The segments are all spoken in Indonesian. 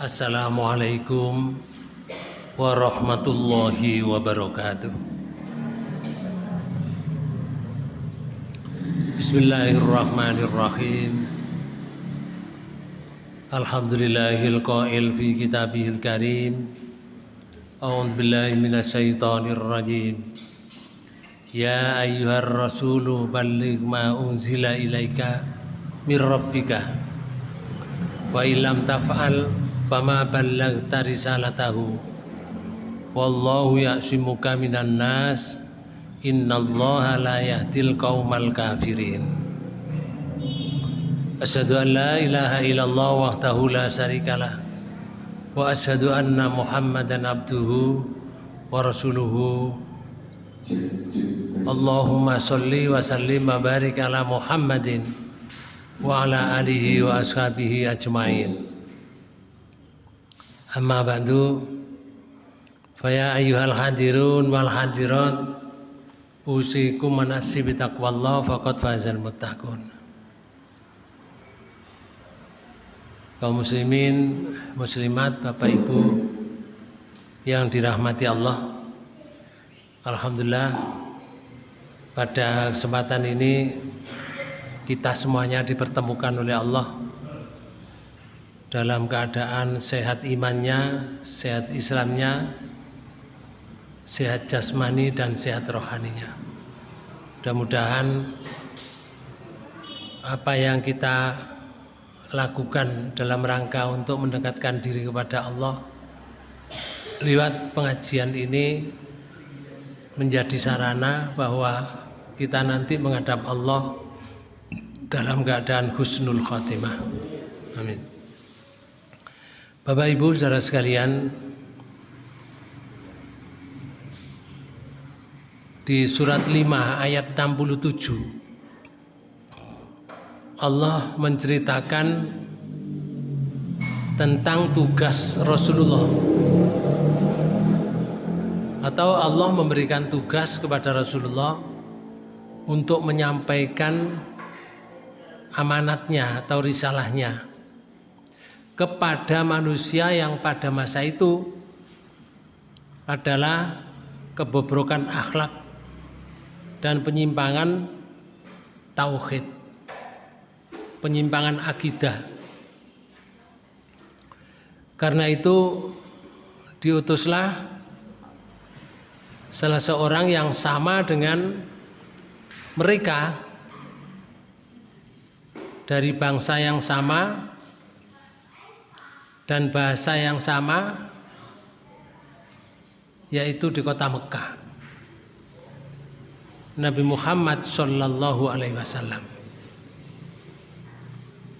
Assalamualaikum warahmatullahi wabarakatuh. Bismillahirrahmanirrahim. Alhamdulillahil qail fi kitabihil karim. A'udzu billahi minasyaitonir rajim. Ya ayyuhar rasulu balligh ma unzila ilaika mir rabbika wa illam taf'al fama ballaghta risalatahu. Wallahu ya'simuka minan nas. Innallaha la yahdil qaumal kafirin. Asyhadu an la ilaha illallah wahdahu la syarikalah. Wa asyhadu anna muhammadan abduhu wa rasuluhu. Allahumma sholli wa sallim wa barik ala Muhammadin wa ala alihi wa ashabihi ajmain. Amma ba'du. Faya ayyuhal hadirun wal hadirat Usikum manasib taqwallah faqad fazal muttaqun. Kaum muslimin, muslimat, Bapak Ibu yang dirahmati Allah. Alhamdulillah pada kesempatan ini kita semuanya dipertemukan oleh Allah dalam keadaan sehat imannya, sehat Islamnya, sehat jasmani dan sehat rohaninya. Mudah-mudahan apa yang kita lakukan dalam rangka untuk mendekatkan diri kepada Allah lewat pengajian ini menjadi sarana bahwa kita nanti menghadap Allah dalam keadaan husnul khotimah. Amin. Bapak Ibu saudara sekalian di surat 5 ayat 67 Allah menceritakan tentang tugas Rasulullah. Atau Allah memberikan tugas kepada Rasulullah untuk menyampaikan amanatnya atau risalahnya kepada manusia yang pada masa itu adalah kebobrokan akhlak dan penyimpangan tauhid penyimpangan akidah. Karena itu diutuslah salah seorang yang sama dengan mereka dari bangsa yang sama dan bahasa yang sama yaitu di kota Mekah. Nabi Muhammad Shallallahu Alaihi Wasallam.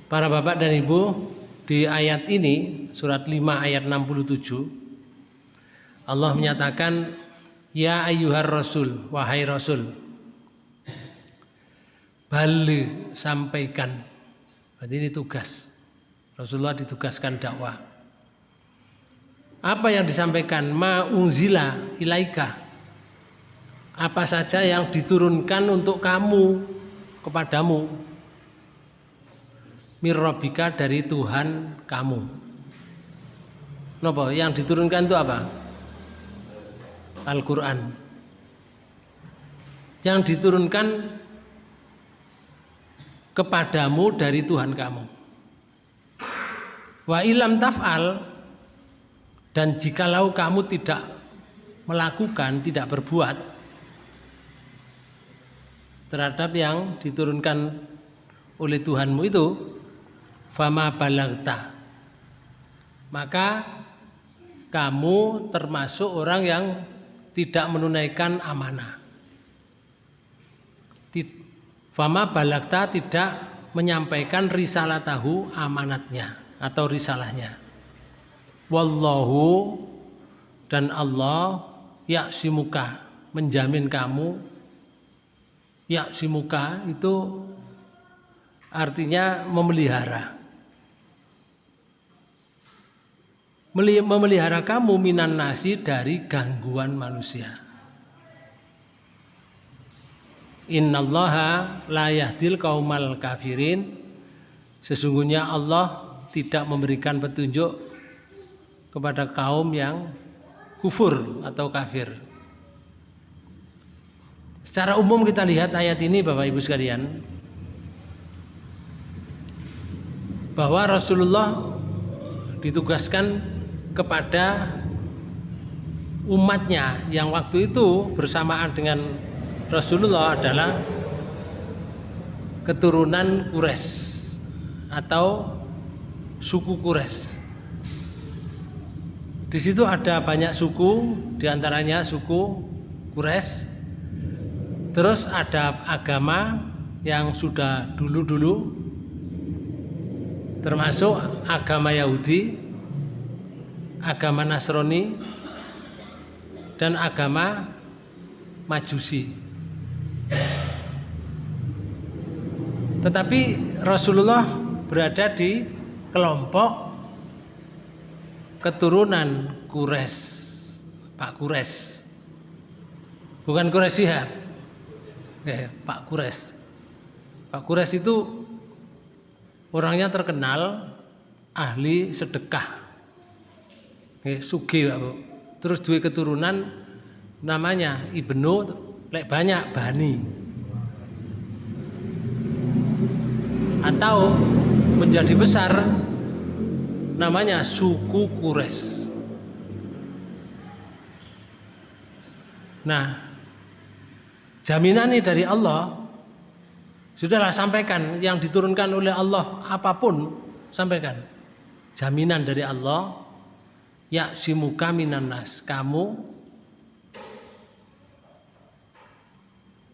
Para bapak dan ibu, di ayat ini, surat 5 ayat 67, Allah menyatakan, Ya ayyuhar rasul, wahai rasul, balik sampaikan. Berarti ini tugas. Rasulullah ditugaskan dakwah. Apa yang disampaikan? Ma unzila ilaika. Apa saja yang diturunkan untuk kamu, kepadamu mirrobika dari Tuhan kamu. Nopo yang diturunkan itu apa? Al-Quran. Yang diturunkan kepadamu dari Tuhan kamu. Wa ilam taf'al dan jikalau kamu tidak melakukan, tidak berbuat terhadap yang diturunkan oleh Tuhanmu itu fama balagta. Maka kamu termasuk orang yang tidak menunaikan amanah. Fama balagta tidak menyampaikan risalah tahu amanatnya atau risalahnya wallahu dan Allah yaksimuka menjamin kamu yaksimuka itu artinya memelihara memelihara kamu minan nasi dari gangguan manusia. Innallaha la yahdil kaumal kafirin. Sesungguhnya Allah tidak memberikan petunjuk kepada kaum yang kufur atau kafir. Secara umum kita lihat ayat ini Bapak Ibu sekalian bahwa Rasulullah ditugaskan kepada umatnya yang waktu itu bersamaan dengan Rasulullah adalah keturunan Quraisy atau suku Quraisy. Di situ ada banyak suku, di antaranya suku Quraisy. Terus ada agama yang sudah dulu-dulu, termasuk agama Yahudi, agama Nasrani, dan agama Majusi. Tetapi Rasulullah berada di kelompok keturunan Kures, Pak Kures. Bukan Kures Sihab. Eh, Pak Kures. Pak Kures itu orangnya terkenal ahli sedekah. Eh, sugi terus dua keturunan namanya Ibnu lek banyak Bani atau menjadi besar namanya suku Kures. Nah, jaminan ini dari Allah sudahlah sampaikan yang diturunkan oleh Allah apa pun sampaikan. Jaminan dari Allah ya simuka minanas kamu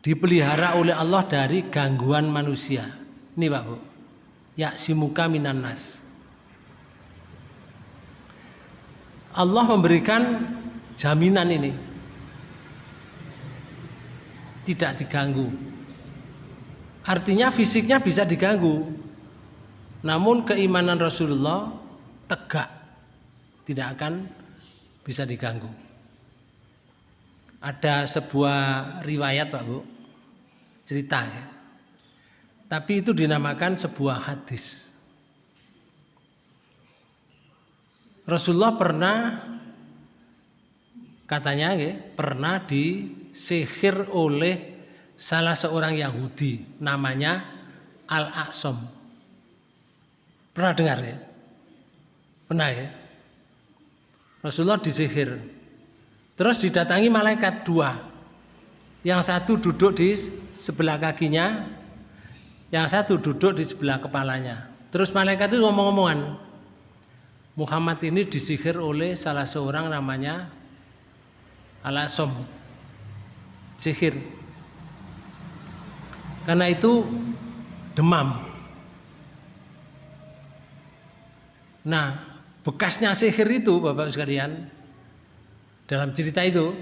dipelihara oleh Allah dari gangguan manusia ini Pak Bu ya simuka minanas Allah memberikan jaminan ini. Tidak diganggu. Artinya fisiknya bisa diganggu. Namun keimanan Rasulullah tegak. Tidak akan bisa diganggu. Ada sebuah riwayat Pak Bu, cerita ya. Tapi itu dinamakan sebuah hadis. Rasulullah pernah katanya ya, pernah disihir oleh salah seorang Yahudi namanya Al-Aqsam. Pernah dengar ya? Pernah ya? Rasulullah disihir. Terus didatangi malaikat dua. Yang satu duduk di sebelah kakinya, yang satu duduk di sebelah kepalanya. Terus malaikat itu ngomong-ngomongan. Muhammad ini disihir oleh salah seorang namanya Alasom. Sihir. Karena itu demam. Nah, bekasnya sihir itu Bapak sekalian dalam cerita itu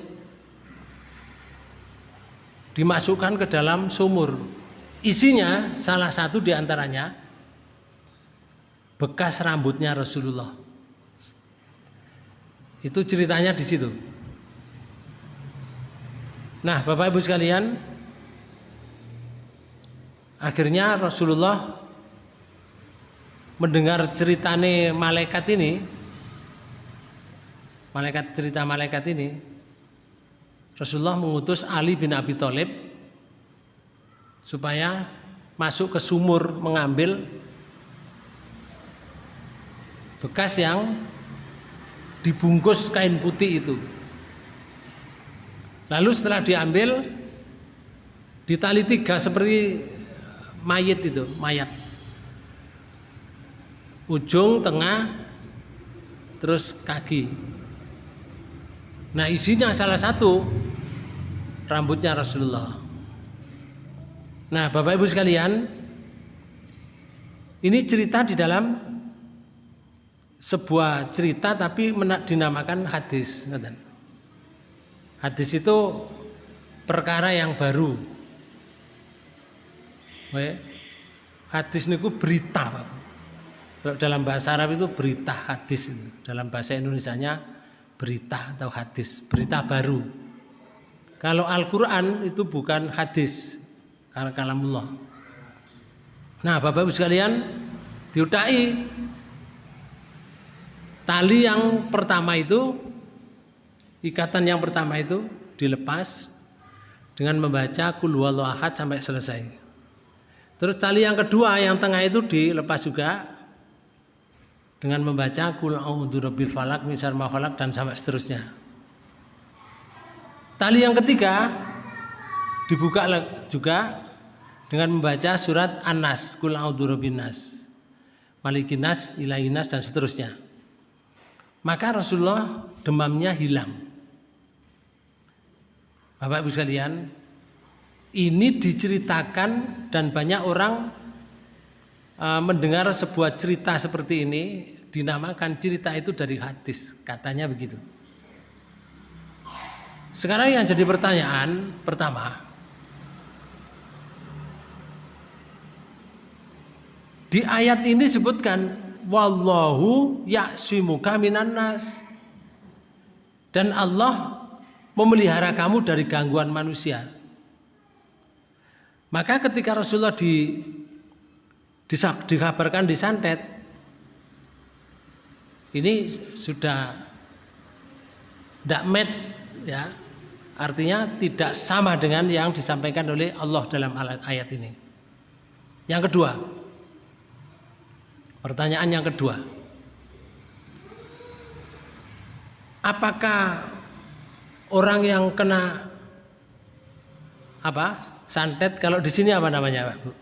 dimasukkan ke dalam sumur isinya salah satu di antaranya bekas rambutnya Rasulullah. Itu ceritanya di situ. Nah Bapak Ibu sekalian akhirnya Rasulullah mendengar ceritane malaikat ini malaikat cerita malaikat ini Rasulullah mengutus Ali bin Abi Thalib supaya masuk ke sumur mengambil bekas yang dibungkus kain putih itu. Lalu setelah diambil ditali tiga seperti mayat itu, mayat ujung, tengah, terus kaki. Nah isinya salah satu rambutnya Rasulullah. Nah Bapak Ibu sekalian, ini cerita di dalam sebuah cerita tapi dinamakan hadis. Hadis itu perkara yang baru. Hadis niku berita, dalam bahasa Arab itu berita hadis dalam bahasa Indonesia-nya berita atau hadis berita baru kalau Al-Quran itu bukan hadis kalamullah nah Bapak Ibu sekalian diutai Tali yang pertama itu ikatan yang pertama itu dilepas dengan membaca kul ahad sampai selesai. Terus tali yang kedua yang tengah itu dilepas juga dengan membaca kul a'udzu birabbil falak min syarri dan sampai seterusnya. Tali yang ketiga dibuka juga dengan membaca surat An-Nas, kul nas, malikin nas, dan seterusnya. Maka Rasulullah demamnya hilang. Bapak Ibu sekalian, ini diceritakan dan banyak orang uh, mendengar sebuah cerita seperti ini dinamakan cerita itu dari hadis, katanya begitu. Sekarang yang jadi pertanyaan pertama, di ayat ini disebutkan wallahu ya'simuka minan nas. Dan Allah memelihara kamu dari gangguan manusia. Maka ketika Rasulullah di, di dikabarkan disantet, ini sudah tidak met ya artinya tidak sama dengan yang disampaikan oleh Allah dalam ayat ini yang kedua pertanyaan yang kedua apakah orang yang kena apa santet kalau di sini apa namanya Pak Bu?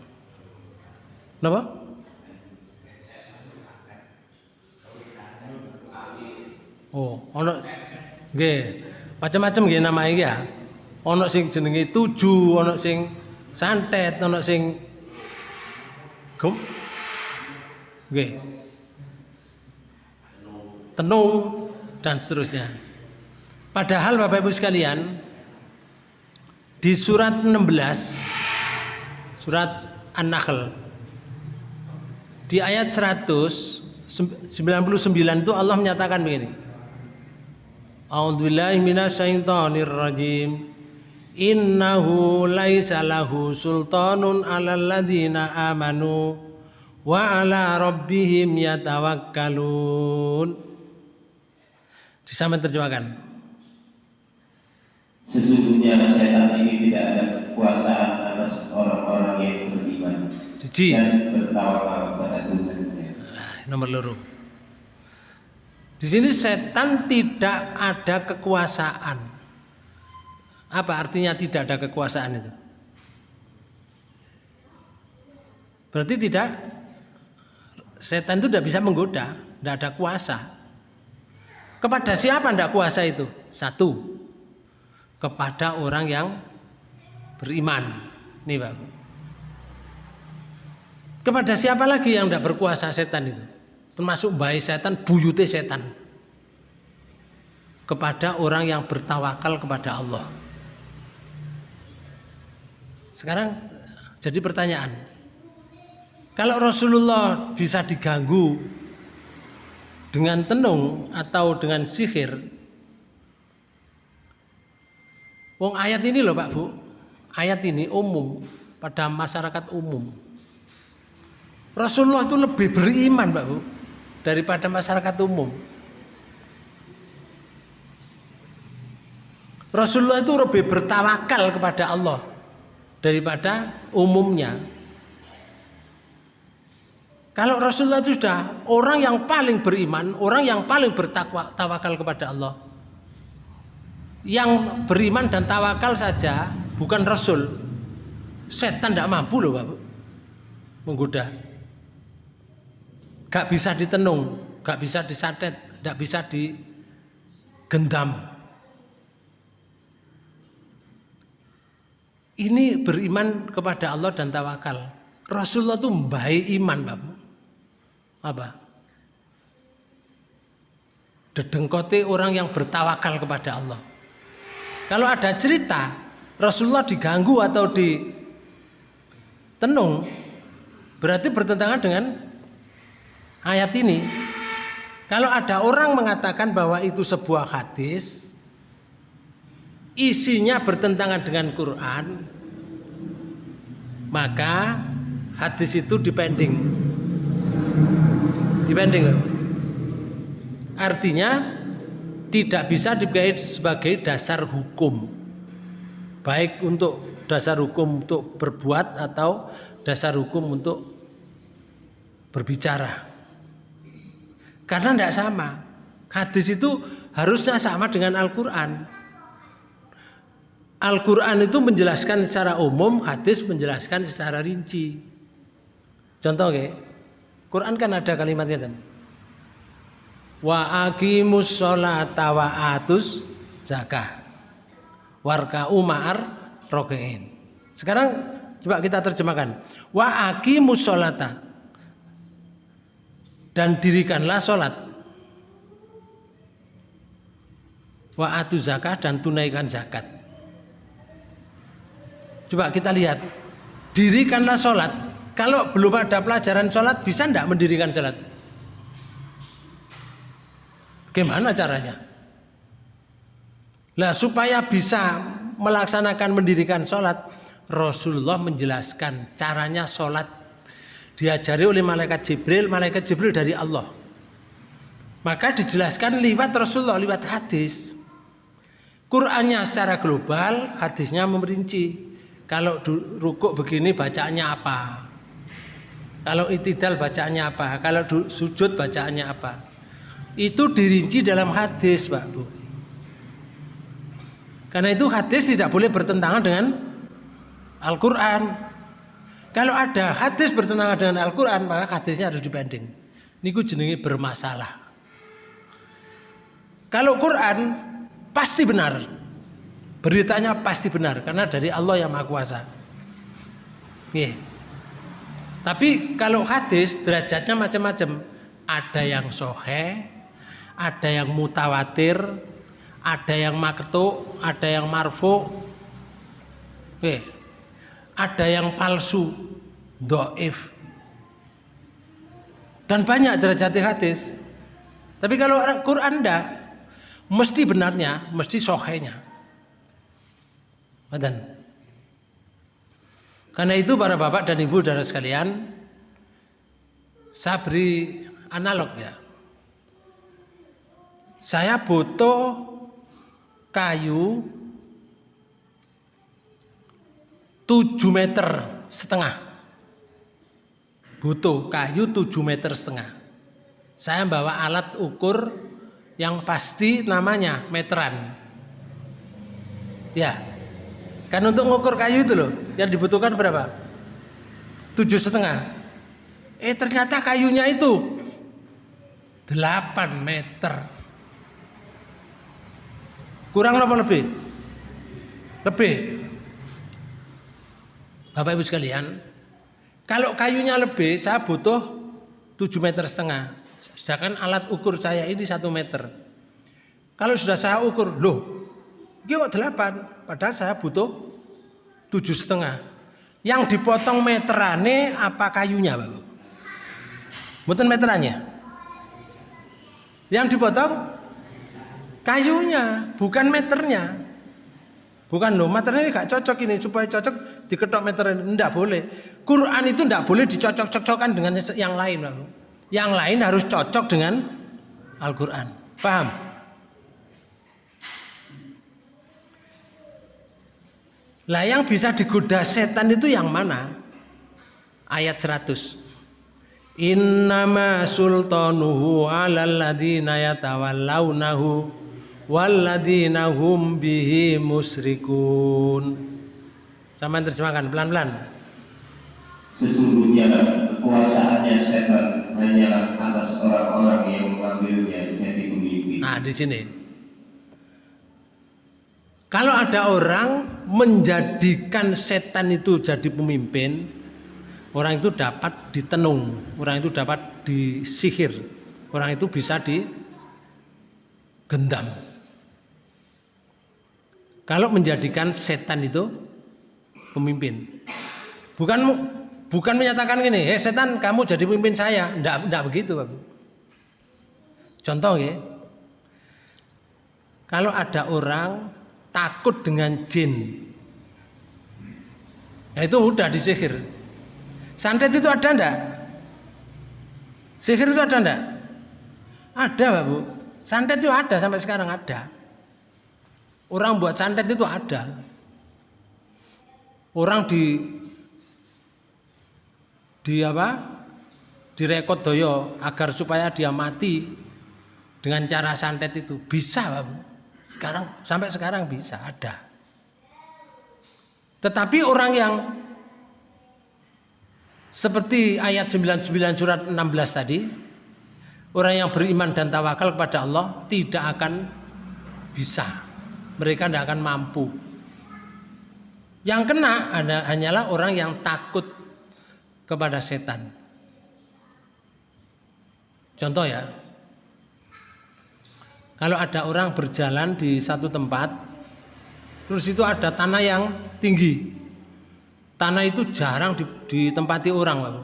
Oh, ono nggih. Macam-macam nggih nama ya. Ono sing jenenge tuju, ono sing santet, ono sing gum. Nggih. Tenung dan seterusnya. Padahal Bapak Ibu sekalian di surat 16 surat An-Nahl di ayat 199 itu Allah menyatakan begini A'udzubillahi minasyaitonir rajim. Innahu laisa lahu sultanun 'alal ladzina amanu wa 'ala rabbihim yatawakkalun. Disama terjemahkan. Sesungguhnya setan ini tidak ada kekuasaan atas orang-orang yang beriman Cici. dan bertawakal kepada Tuhan. Nah, nomor loro. Di sini setan tidak ada kekuasaan. Apa artinya tidak ada kekuasaan itu? Berarti tidak setan itu tidak bisa menggoda, tidak ada kuasa. Kepada siapa tidak kuasa itu? Satu, kepada orang yang beriman. Nih Pak. Kepada siapa lagi yang tidak berkuasa setan itu? termasuk bayi setan buyute setan kepada orang yang bertawakal kepada Allah sekarang jadi pertanyaan kalau Rasulullah bisa diganggu dengan tenung atau dengan sihir Wong ayat ini loh Pak Bu ayat ini umum pada masyarakat umum Rasulullah itu lebih beriman Pak Bu daripada masyarakat umum. Rasulullah itu lebih bertawakal kepada Allah daripada umumnya. Kalau Rasulullah itu sudah orang yang paling beriman, orang yang paling bertawakal kepada Allah. Yang beriman dan tawakal saja bukan Rasul. Setan tidak mampu loh Bapak menggoda gak bisa ditenung, gak bisa disatet, gak bisa digendam. Ini beriman kepada Allah dan tawakal. Rasulullah itu baik iman, Bapak. Apa? Dedengkote orang yang bertawakal kepada Allah. Kalau ada cerita Rasulullah diganggu atau ditenung, berarti bertentangan dengan ayat ini kalau ada orang mengatakan bahwa itu sebuah hadis isinya bertentangan dengan Quran maka hadis itu dipending dipending Artinya tidak bisa dipakai sebagai dasar hukum. Baik untuk dasar hukum untuk berbuat atau dasar hukum untuk berbicara. Karena tidak sama. Hadis itu harusnya sama dengan Al-Quran. Al-Quran itu menjelaskan secara umum, hadis menjelaskan secara rinci. Contoh ya, Quran kan ada kalimatnya kan. Wa aqimus sholata wa atus zakah. Warka umar rokein. Sekarang coba kita terjemahkan. Wa aqimus sholata. Dan dirikanlah sholat. Wa atu zakah dan tunaikan zakat. Coba kita lihat, dirikanlah sholat. Kalau belum ada pelajaran sholat, bisa tidak mendirikan sholat? Gimana caranya? Nah supaya bisa melaksanakan mendirikan sholat, Rasulullah menjelaskan caranya sholat diajari oleh malaikat Jibril, malaikat Jibril dari Allah. Maka dijelaskan lewat Rasulullah, lewat hadis. Qurannya secara global, hadisnya memperinci. Kalau rukuk begini bacaannya apa? Kalau itidal bacaannya apa? Kalau sujud bacaannya apa? Itu dirinci dalam hadis, Pak Bu. Karena itu hadis tidak boleh bertentangan dengan Al-Quran. Kalau ada hadis bertentangan dengan Al-Quran, maka hadisnya harus dibanding. Niku jenenge bermasalah. Kalau Quran pasti benar. Beritanya pasti benar karena dari Allah yang Maha Kuasa. Nih. Tapi kalau hadis derajatnya macam-macam. Ada yang sohe, ada yang mutawatir, ada yang maktu, ada yang marfu. Nih. Ada yang palsu, doif. Dan banyak derajat hadis. Tapi kalau Quran enggak, mesti benarnya, mesti sohenya. Badan. Karena itu para bapak dan ibu saudara sekalian, saya beri analog ya. Saya butuh kayu 7 meter setengah. Butuh kayu 7 meter setengah. Saya bawa alat ukur yang pasti namanya meteran. Ya, Kan untuk ngukur kayu itu loh, yang dibutuhkan berapa? Tujuh setengah. Eh ternyata kayunya itu 8 meter. Kurang apa lebih? Lebih. Bapak Ibu sekalian, kalau kayunya lebih, saya butuh 7 meter setengah. Sedangkan alat ukur saya ini satu meter. Kalau sudah saya ukur, loh Iki kok delapan, padahal saya butuh tujuh setengah. Yang dipotong meterannya apa kayunya, Bapak? Bukan meterannya. Yang dipotong kayunya, bukan meternya. Bukan loh, meternya ini gak cocok ini supaya cocok diketok meter enggak boleh. Quran itu enggak boleh dicocok-cocokkan dengan yang lain, Bapak. Yang lain harus cocok dengan Al-Qur'an. Paham? Lah yang bisa digoda setan itu yang mana? Ayat 100. Innama sultanuhu 'alal ladzina yatawallawnahu walladzina hum bihi musyrikun. Sama terjemahkan pelan-pelan. Sesungguhnya kekuasaannya setan hanya atas orang-orang yang mengambilnya jadi pemimpin. Nah, di sini. Kalau ada orang menjadikan setan itu jadi pemimpin, orang itu dapat ditenung, orang itu dapat disihir, orang itu bisa digendam. Kalau menjadikan setan itu pemimpin, bukan bukan menyatakan gini, eh setan kamu jadi pemimpin saya, enggak, enggak begitu, Bapak. Contoh ya, kalau ada orang takut dengan jin. Nah, itu udah disihir. Santet itu ada ndak? Sihir itu ada ndak? Ada, Pak Bu. Santet itu ada sampai sekarang ada. Orang buat santet itu ada. Orang di di apa? Direkod doyo agar supaya dia mati dengan cara santet itu bisa, Pak. Sekarang sampai sekarang bisa ada. Tetapi orang yang seperti ayat 99 surat 16 tadi, orang yang beriman dan tawakal kepada Allah tidak akan bisa. Mereka tidak akan mampu. Yang kena hanyalah orang yang takut kepada setan. Contoh ya, kalau ada orang berjalan di satu tempat, terus itu ada tanah yang tinggi, Tanah itu jarang ditempati orang,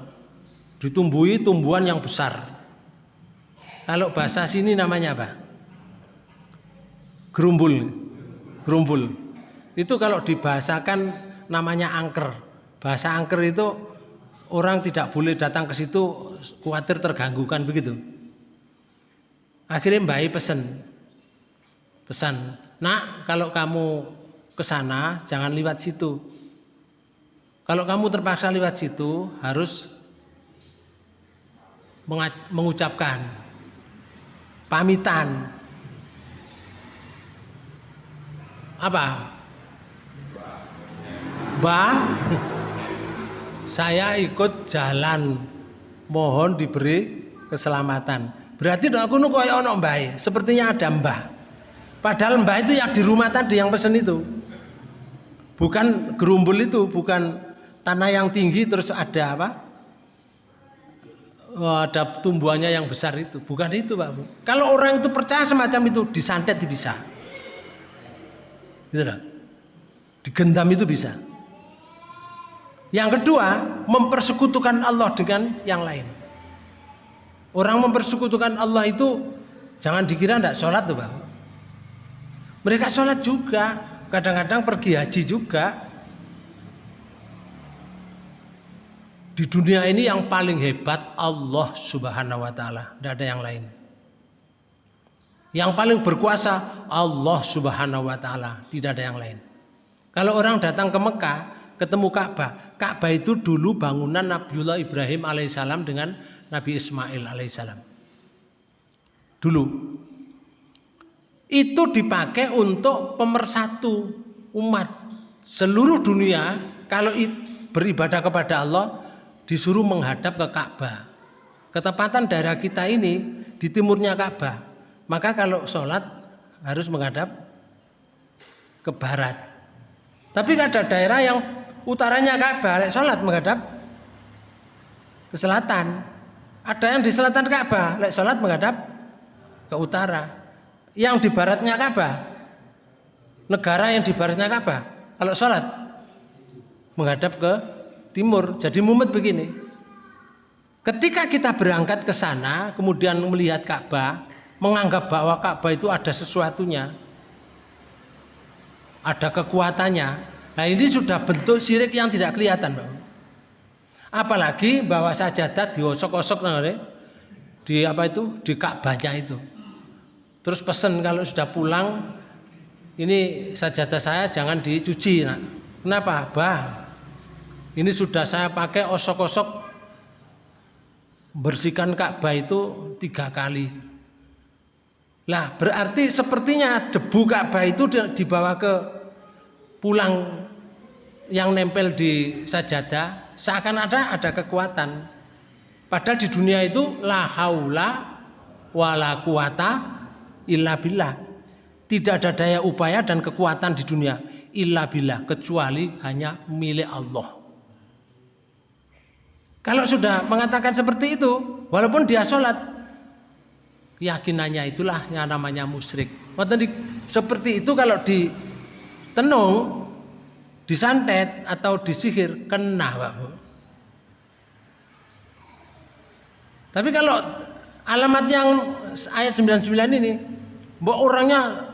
ditumbuhi tumbuhan yang besar. Kalau bahasa sini namanya apa? Gerumbul. Gerumbul. Itu kalau dibahasakan namanya angker. Bahasa angker itu orang tidak boleh datang ke situ khawatir terganggu kan begitu. Akhirnya Mbak pesen. Pesan, "Nak, kalau kamu ke sana jangan lewat situ." Kalau kamu terpaksa lewat situ harus mengucapkan pamitan. Apa? Bah, saya ikut jalan, mohon diberi keselamatan. Berarti aku nu koyo ono mbah, sepertinya ada mbah. Padahal mbah itu yang di rumah tadi yang pesen itu. Bukan gerumbul itu, bukan tanah yang tinggi terus ada apa? Oh, ada tumbuhannya yang besar itu. Bukan itu, Pak. Kalau orang itu percaya semacam itu, disantet bisa. Gitu loh. Digentam itu bisa. Yang kedua, mempersekutukan Allah dengan yang lain. Orang mempersekutukan Allah itu jangan dikira tidak sholat tuh Pak. Mereka sholat juga, kadang-kadang pergi haji juga, Di dunia ini yang paling hebat Allah Subhanahu wa taala, tidak ada yang lain. Yang paling berkuasa Allah Subhanahu wa taala, tidak ada yang lain. Kalau orang datang ke Mekah, ketemu Ka'bah. Ka'bah itu dulu bangunan Nabiullah Ibrahim alaihissalam dengan Nabi Ismail alaihissalam. Dulu. Itu dipakai untuk pemersatu umat seluruh dunia kalau beribadah kepada Allah disuruh menghadap ke Ka'bah. Ketepatan daerah kita ini di timurnya Ka'bah. Maka kalau sholat harus menghadap ke barat. Tapi ada daerah yang utaranya Ka'bah, sholat menghadap ke selatan. Ada yang di selatan Ka'bah, lek sholat menghadap ke utara. Yang di baratnya Ka'bah, negara yang di baratnya Ka'bah, kalau sholat menghadap ke timur. Jadi mumet begini. Ketika kita berangkat ke sana, kemudian melihat Ka'bah, menganggap bahwa Ka'bah itu ada sesuatunya, ada kekuatannya. Nah ini sudah bentuk sirik yang tidak kelihatan, Bang. Apalagi bahwa sajadah diosok-osok di apa itu di Ka'bahnya itu. Terus pesen kalau sudah pulang ini sajadah saya jangan dicuci. Nah, kenapa? Bah, ini sudah saya pakai osok-osok bersihkan Ka'bah itu tiga kali. Lah berarti sepertinya debu Ka'bah itu dibawa ke pulang yang nempel di sajadah seakan ada ada kekuatan. Padahal di dunia itu la haula wala quwata illa billah. Tidak ada daya upaya dan kekuatan di dunia illa billah kecuali hanya milik Allah. Kalau sudah mengatakan seperti itu, walaupun dia sholat, keyakinannya itulah yang namanya musyrik. Seperti itu kalau ditenung, disantet atau disihir, kena Pak Tapi kalau alamat yang ayat 99 ini, mbok orangnya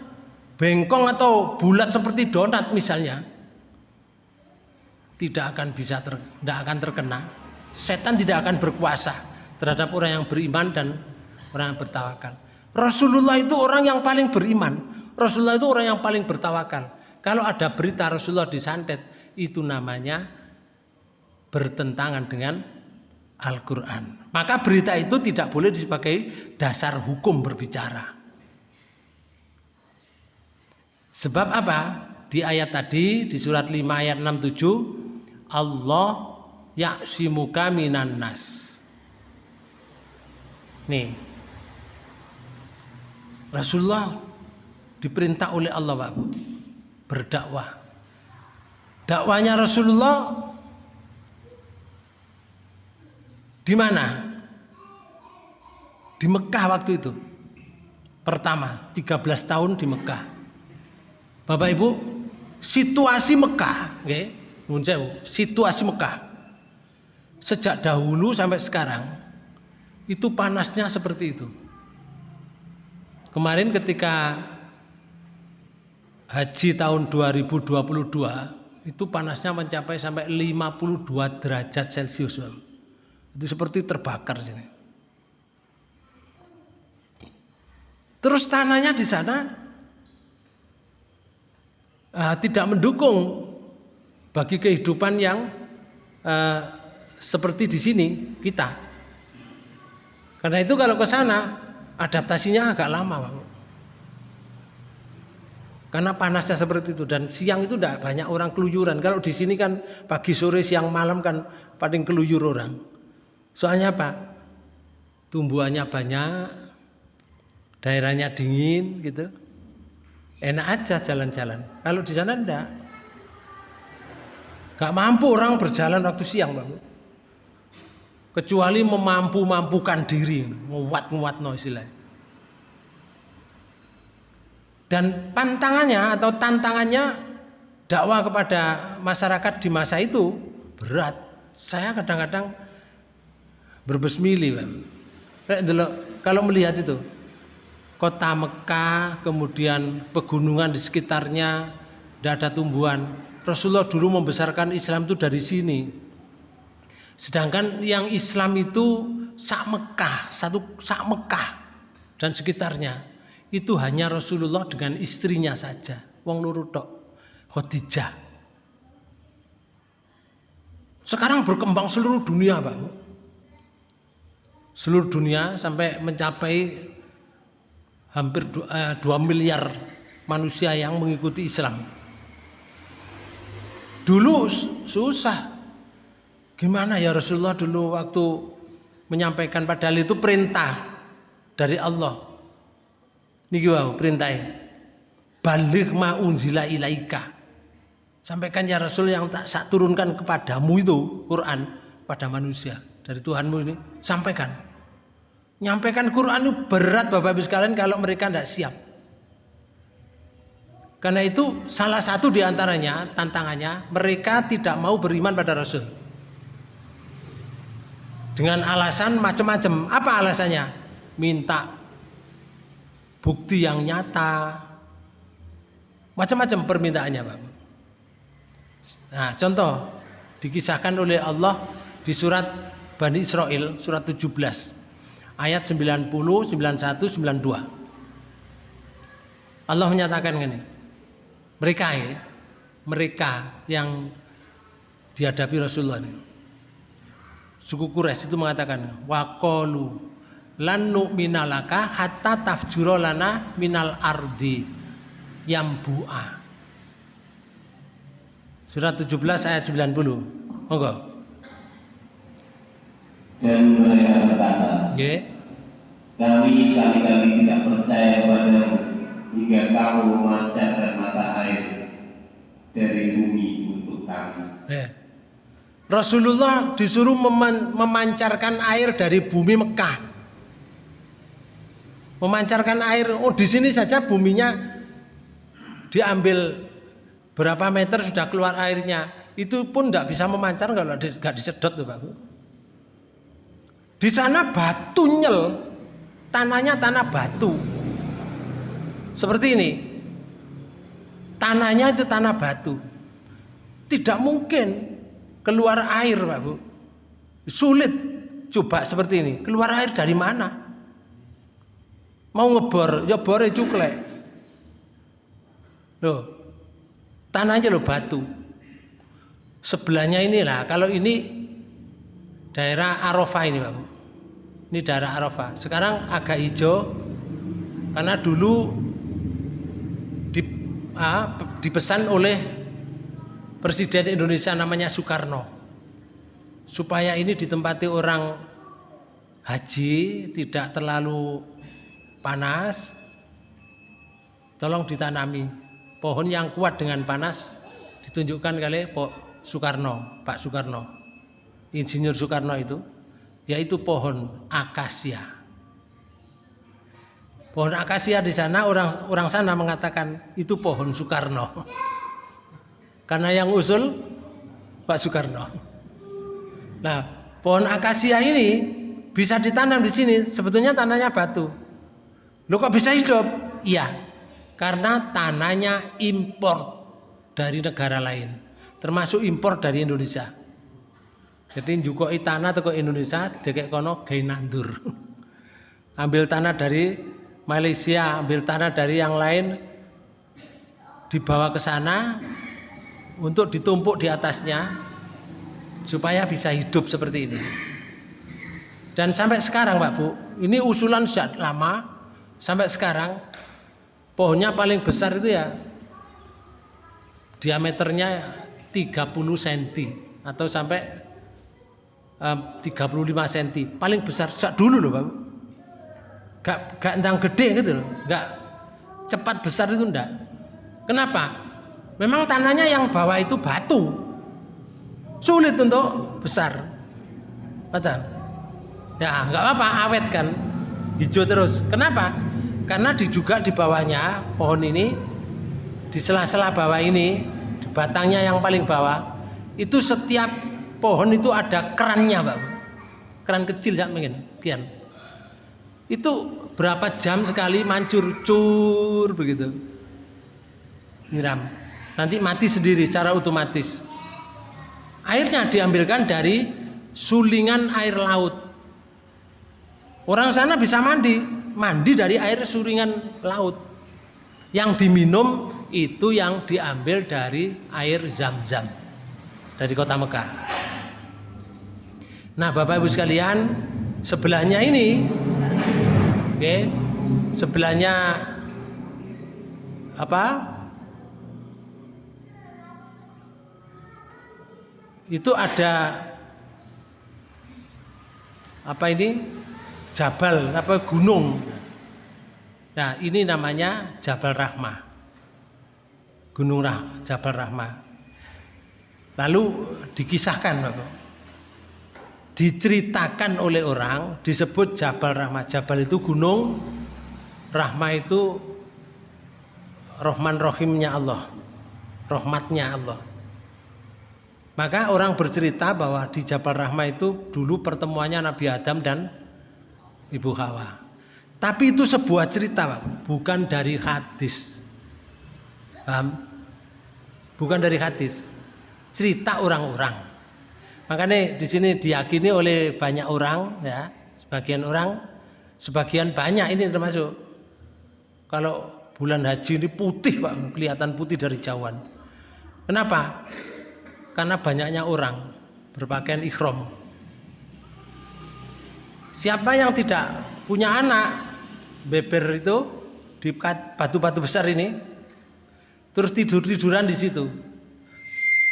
bengkong atau bulat seperti donat misalnya, tidak akan bisa ter, tidak akan terkena setan tidak akan berkuasa terhadap orang yang beriman dan orang yang bertawakal. Rasulullah itu orang yang paling beriman. Rasulullah itu orang yang paling bertawakal. Kalau ada berita Rasulullah disantet, itu namanya bertentangan dengan Al-Quran. Maka berita itu tidak boleh sebagai dasar hukum berbicara. Sebab apa? Di ayat tadi, di surat 5 ayat 67, Allah ya'simuka minan nas. Nih, Rasulullah diperintah oleh Allah Pak berdakwah. Dakwanya Rasulullah di mana? Di Mekah waktu itu. Pertama, 13 tahun di Mekah. Bapak Ibu, situasi Mekah, okay? situasi Mekah sejak dahulu sampai sekarang itu panasnya seperti itu. Kemarin ketika haji tahun 2022 itu panasnya mencapai sampai 52 derajat Celcius. Itu seperti terbakar sini. Terus tanahnya di sana uh, tidak mendukung bagi kehidupan yang uh, seperti di sini kita. Karena itu kalau ke sana adaptasinya agak lama Pak. Karena panasnya seperti itu dan siang itu tidak banyak orang keluyuran. Kalau di sini kan pagi sore siang malam kan paling keluyur orang. Soalnya apa? Tumbuhannya banyak, daerahnya dingin gitu. Enak aja jalan-jalan. Kalau di sana enggak. Gak mampu orang berjalan waktu siang, Bang kecuali memampu-mampukan diri nguat-nguat no istilahnya dan pantangannya atau tantangannya dakwah kepada masyarakat di masa itu berat. Saya kadang-kadang berbesmili kalau melihat itu kota Mekah kemudian pegunungan di sekitarnya tidak ada tumbuhan. Rasulullah dulu membesarkan Islam itu dari sini. Sedangkan yang Islam itu sak Mekah, satu sak Mekah dan sekitarnya itu hanya Rasulullah dengan istrinya saja, wong loro tok, Khadijah. Sekarang berkembang seluruh dunia, Pak. Seluruh dunia sampai mencapai hampir 2 eh, miliar manusia yang mengikuti Islam. Dulu susah Gimana ya Rasulullah dulu waktu menyampaikan padahal itu perintah dari Allah. Niki wau perintahnya. Balik ma unzila ilaika. Sampaikan ya Rasul yang tak sak turunkan kepadamu itu Quran pada manusia dari Tuhanmu ini sampaikan. Nyampaikan Quran itu berat Bapak Ibu sekalian kalau mereka tidak siap. Karena itu salah satu di antaranya tantangannya mereka tidak mau beriman pada Rasul dengan alasan macam-macam. Apa alasannya? Minta bukti yang nyata. Macam-macam permintaannya, Pak. Nah, contoh dikisahkan oleh Allah di surat Bani Israel surat 17 ayat 90, 91, 92. Allah menyatakan ini. Mereka ya, mereka yang dihadapi Rasulullah ini suku Quraisy itu mengatakan waqalu lan nu'minalaka hatta tafjura lana minal ardi yambu'a Surat 17 ayat 90 Monggo Dan mereka berkata yeah. Kami sekali-kali tidak percaya padamu Hingga kamu memancarkan mata air Dari bumi untuk kami yeah. Rasulullah disuruh memancarkan air dari bumi Mekah. Memancarkan air, oh di sini saja buminya diambil berapa meter sudah keluar airnya. Itu pun tidak bisa memancar kalau nggak disedot tuh Pak. Di sana batu nyel, tanahnya tanah batu. Seperti ini. Tanahnya itu tanah batu. Tidak mungkin keluar air Pak Bu. Sulit coba seperti ini. Keluar air dari mana? Mau ngebor, ya bore cuklek. Loh, tanahnya loh batu. Sebelahnya inilah, kalau ini daerah Arafah ini Pak. Ini daerah Arafah. Sekarang agak hijau karena dulu di, ah, dipesan oleh Presiden Indonesia namanya Soekarno supaya ini ditempati orang haji tidak terlalu panas tolong ditanami pohon yang kuat dengan panas ditunjukkan kali Pak Soekarno Pak Soekarno Insinyur Soekarno itu yaitu pohon akasia pohon akasia di sana orang orang sana mengatakan itu pohon Soekarno karena yang usul Pak Soekarno. Nah, pohon akasia ini bisa ditanam di sini. Sebetulnya tanahnya batu. Lo kok bisa hidup? Iya, karena tanahnya impor dari negara lain, termasuk impor dari Indonesia. Jadi juga tanah ke Indonesia deket kono gawe nandur. Ambil tanah dari Malaysia, ambil tanah dari yang lain dibawa ke sana, untuk ditumpuk di atasnya supaya bisa hidup seperti ini. Dan sampai sekarang Pak Bu, ini usulan sejak lama sampai sekarang pohonnya paling besar itu ya diameternya 30 cm atau sampai um, 35 cm paling besar sejak dulu loh Pak Bu. Gak, gak entang gede gitu loh, gak cepat besar itu enggak. Kenapa? Memang tanahnya yang bawah itu batu. Sulit untuk besar. Betul. Ya, nggak apa-apa, awet kan. Hijau terus. Kenapa? Karena di juga di bawahnya pohon ini di sela-sela bawah ini, di batangnya yang paling bawah, itu setiap pohon itu ada kerannya, Pak. Keran kecil saya mungkin, kian. Itu berapa jam sekali mancur cur begitu. Nyiram nanti mati sendiri secara otomatis. Airnya diambilkan dari sulingan air laut. Orang sana bisa mandi, mandi dari air sulingan laut. Yang diminum itu yang diambil dari air zam-zam dari kota Mekah. Nah, Bapak Ibu sekalian, sebelahnya ini, oke, okay, sebelahnya apa? itu ada apa ini Jabal apa gunung. Nah ini namanya Jabal Rahmah, Gunung Rah, Jabal Rahmah. Lalu dikisahkan Bapak, diceritakan oleh orang disebut Jabal Rahmah. Jabal itu gunung, Rahmah itu Rohman Rohimnya Allah, rahmatnya Allah. Maka orang bercerita bahwa di Jabal Rahmah itu dulu pertemuannya Nabi Adam dan Ibu Hawa. Tapi itu sebuah cerita, Pak, bukan dari hadis. Paham? Bukan dari hadis. Cerita orang-orang. Makanya di sini diyakini oleh banyak orang, ya, sebagian orang, sebagian banyak ini termasuk. Kalau bulan haji ini putih, Pak, kelihatan putih dari jauhan. Kenapa? karena banyaknya orang berpakaian ikhram. Siapa yang tidak punya anak beber itu di batu-batu besar ini terus tidur-tiduran di situ.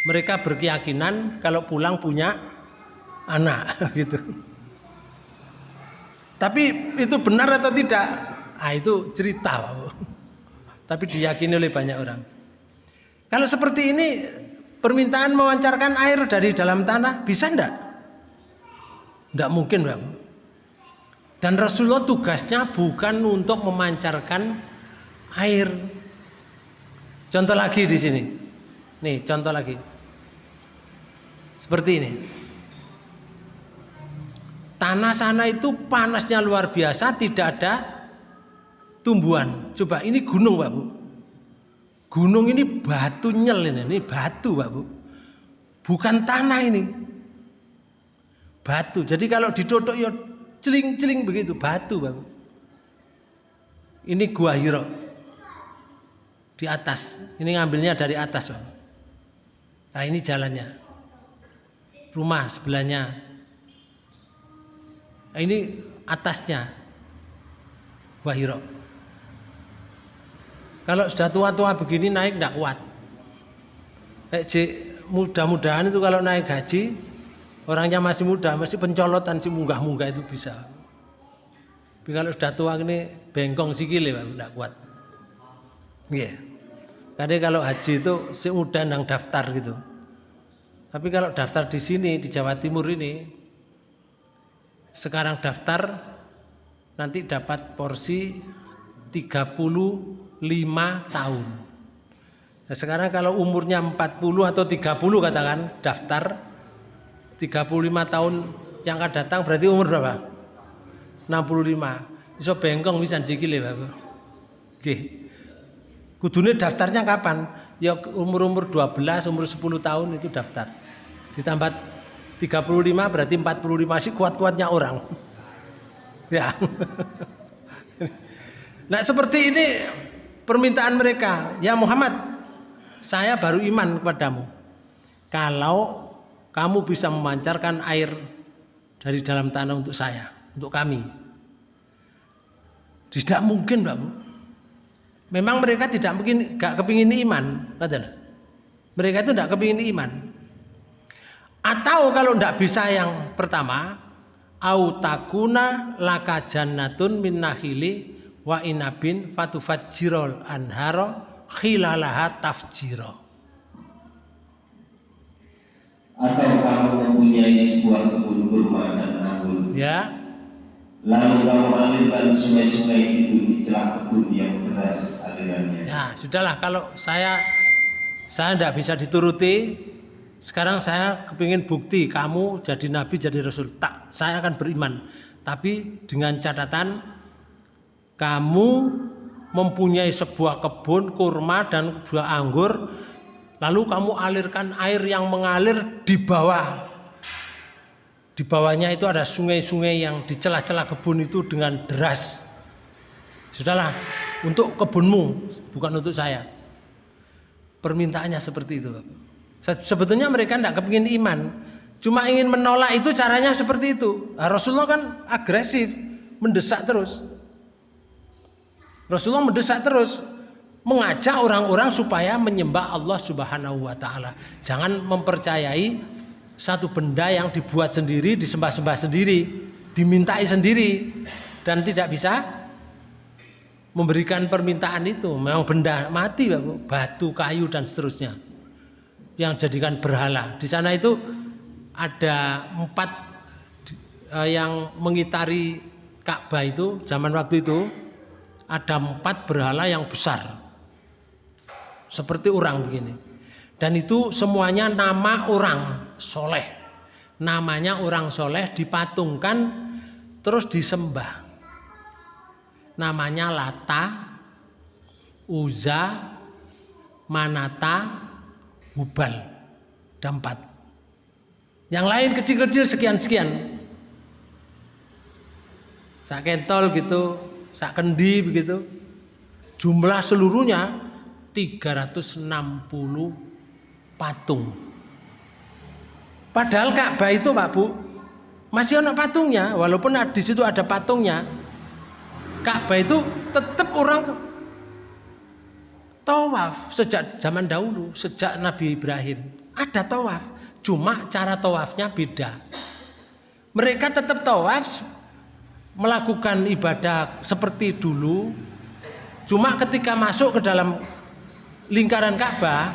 Mereka berkeyakinan kalau pulang punya anak gitu. Tapi itu benar atau tidak? Ah itu cerita, Tapi diyakini oleh banyak orang. Kalau seperti ini permintaan memancarkan air dari dalam tanah bisa ndak? Ndak mungkin, Bang. Dan Rasulullah tugasnya bukan untuk memancarkan air. Contoh lagi di sini. Nih, contoh lagi. Seperti ini. Tanah sana itu panasnya luar biasa, tidak ada tumbuhan. Coba ini gunung, Pak Bu. Gunung ini batu nyel ini, ini batu Pak Bu. Bukan tanah ini. Batu. Jadi kalau didodok ya celing-celing begitu, batu Bu. Ini gua Hiro. Di atas. Ini ngambilnya dari atas. Bang. Nah ini jalannya. Rumah sebelahnya. Nah, ini atasnya. Gua Hiro. Kalau sudah tua-tua begini naik tidak kuat. mudah-mudahan itu kalau naik gaji orangnya masih muda masih pencolotan si munggah-munggah itu bisa. Tapi kalau sudah tua ini bengkong sikile tidak kuat. Iya. Yeah. Kalau haji itu si muda yang daftar gitu. Tapi kalau daftar di sini di Jawa Timur ini sekarang daftar nanti dapat porsi 35 tahun. Nah, sekarang kalau umurnya 40 atau 30 katakan daftar 35 tahun yang akan datang berarti umur berapa? 65. Iso bengkong bisa jikile Bapak. Nggih. Kudune daftarnya kapan? Ya umur-umur 12, umur 10 tahun itu daftar. Ditambah 35 berarti 45 sih kuat-kuatnya orang. Ya. Nah, seperti ini permintaan mereka. Ya Muhammad, saya baru iman kepadamu. Kalau kamu bisa memancarkan air dari dalam tanah untuk saya, untuk kami. Tidak mungkin, Mbak Bu. Memang mereka tidak mungkin gak kepingin iman, katakan. Mereka itu tidak kepingin iman. Atau kalau tidak bisa yang pertama, autakuna laka jannatun min nahili wa inabin fatufajjirol anharo khilalaha tafjiro. Atau kamu mempunyai sebuah kebun kurma dan anggur. Ya. Lalu kamu alirkan sungai-sungai itu di celah kebun yang deras alirannya. Ya, sudahlah kalau saya saya tidak bisa dituruti, sekarang saya kepingin bukti kamu jadi nabi jadi rasul tak saya akan beriman tapi dengan catatan kamu mempunyai sebuah kebun kurma dan buah anggur lalu kamu alirkan air yang mengalir di bawah di bawahnya itu ada sungai-sungai yang di celah-celah kebun itu dengan deras sudahlah untuk kebunmu bukan untuk saya permintaannya seperti itu Sebetulnya mereka tidak kepingin iman. Cuma ingin menolak itu caranya seperti itu. Nah, Rasulullah kan agresif, mendesak terus. Rasulullah mendesak terus, mengajak orang-orang supaya menyembah Allah Subhanahu wa taala. Jangan mempercayai satu benda yang dibuat sendiri, disembah-sembah sendiri, dimintai sendiri dan tidak bisa memberikan permintaan itu. Memang benda mati, batu, kayu dan seterusnya yang jadikan berhala. Di sana itu ada empat eh, yang mengitari Ka'bah itu zaman waktu itu ada empat berhala yang besar seperti orang begini dan itu semuanya nama orang soleh namanya orang soleh dipatungkan terus disembah namanya Lata Uza Manata Hubal dampat. Yang lain kecil-kecil sekian-sekian. Sak kentol gitu, sak kendi begitu. Jumlah seluruhnya 360 patung. Padahal Ka'bah itu Pak Bu masih ada patungnya, walaupun di situ ada patungnya. Ka'bah itu tetap orang Tawaf sejak zaman dahulu, sejak Nabi Ibrahim ada tawaf, cuma cara tawafnya beda. Mereka tetap tawaf melakukan ibadah seperti dulu, cuma ketika masuk ke dalam lingkaran Ka'bah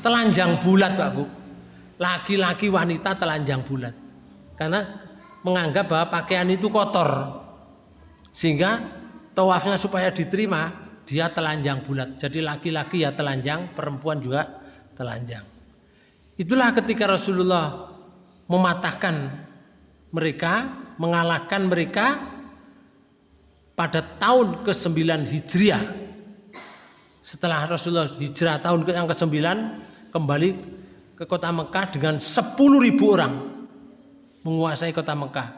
telanjang bulat Pak Bu. Laki-laki wanita telanjang bulat. Karena menganggap bahwa pakaian itu kotor. Sehingga tawafnya supaya diterima dia telanjang bulat. Jadi laki-laki ya telanjang, perempuan juga telanjang. Itulah ketika Rasulullah mematahkan mereka, mengalahkan mereka pada tahun ke-9 Hijriah. Setelah Rasulullah hijrah tahun yang ke-9 kembali ke kota Mekah dengan 10.000 orang menguasai kota Mekah.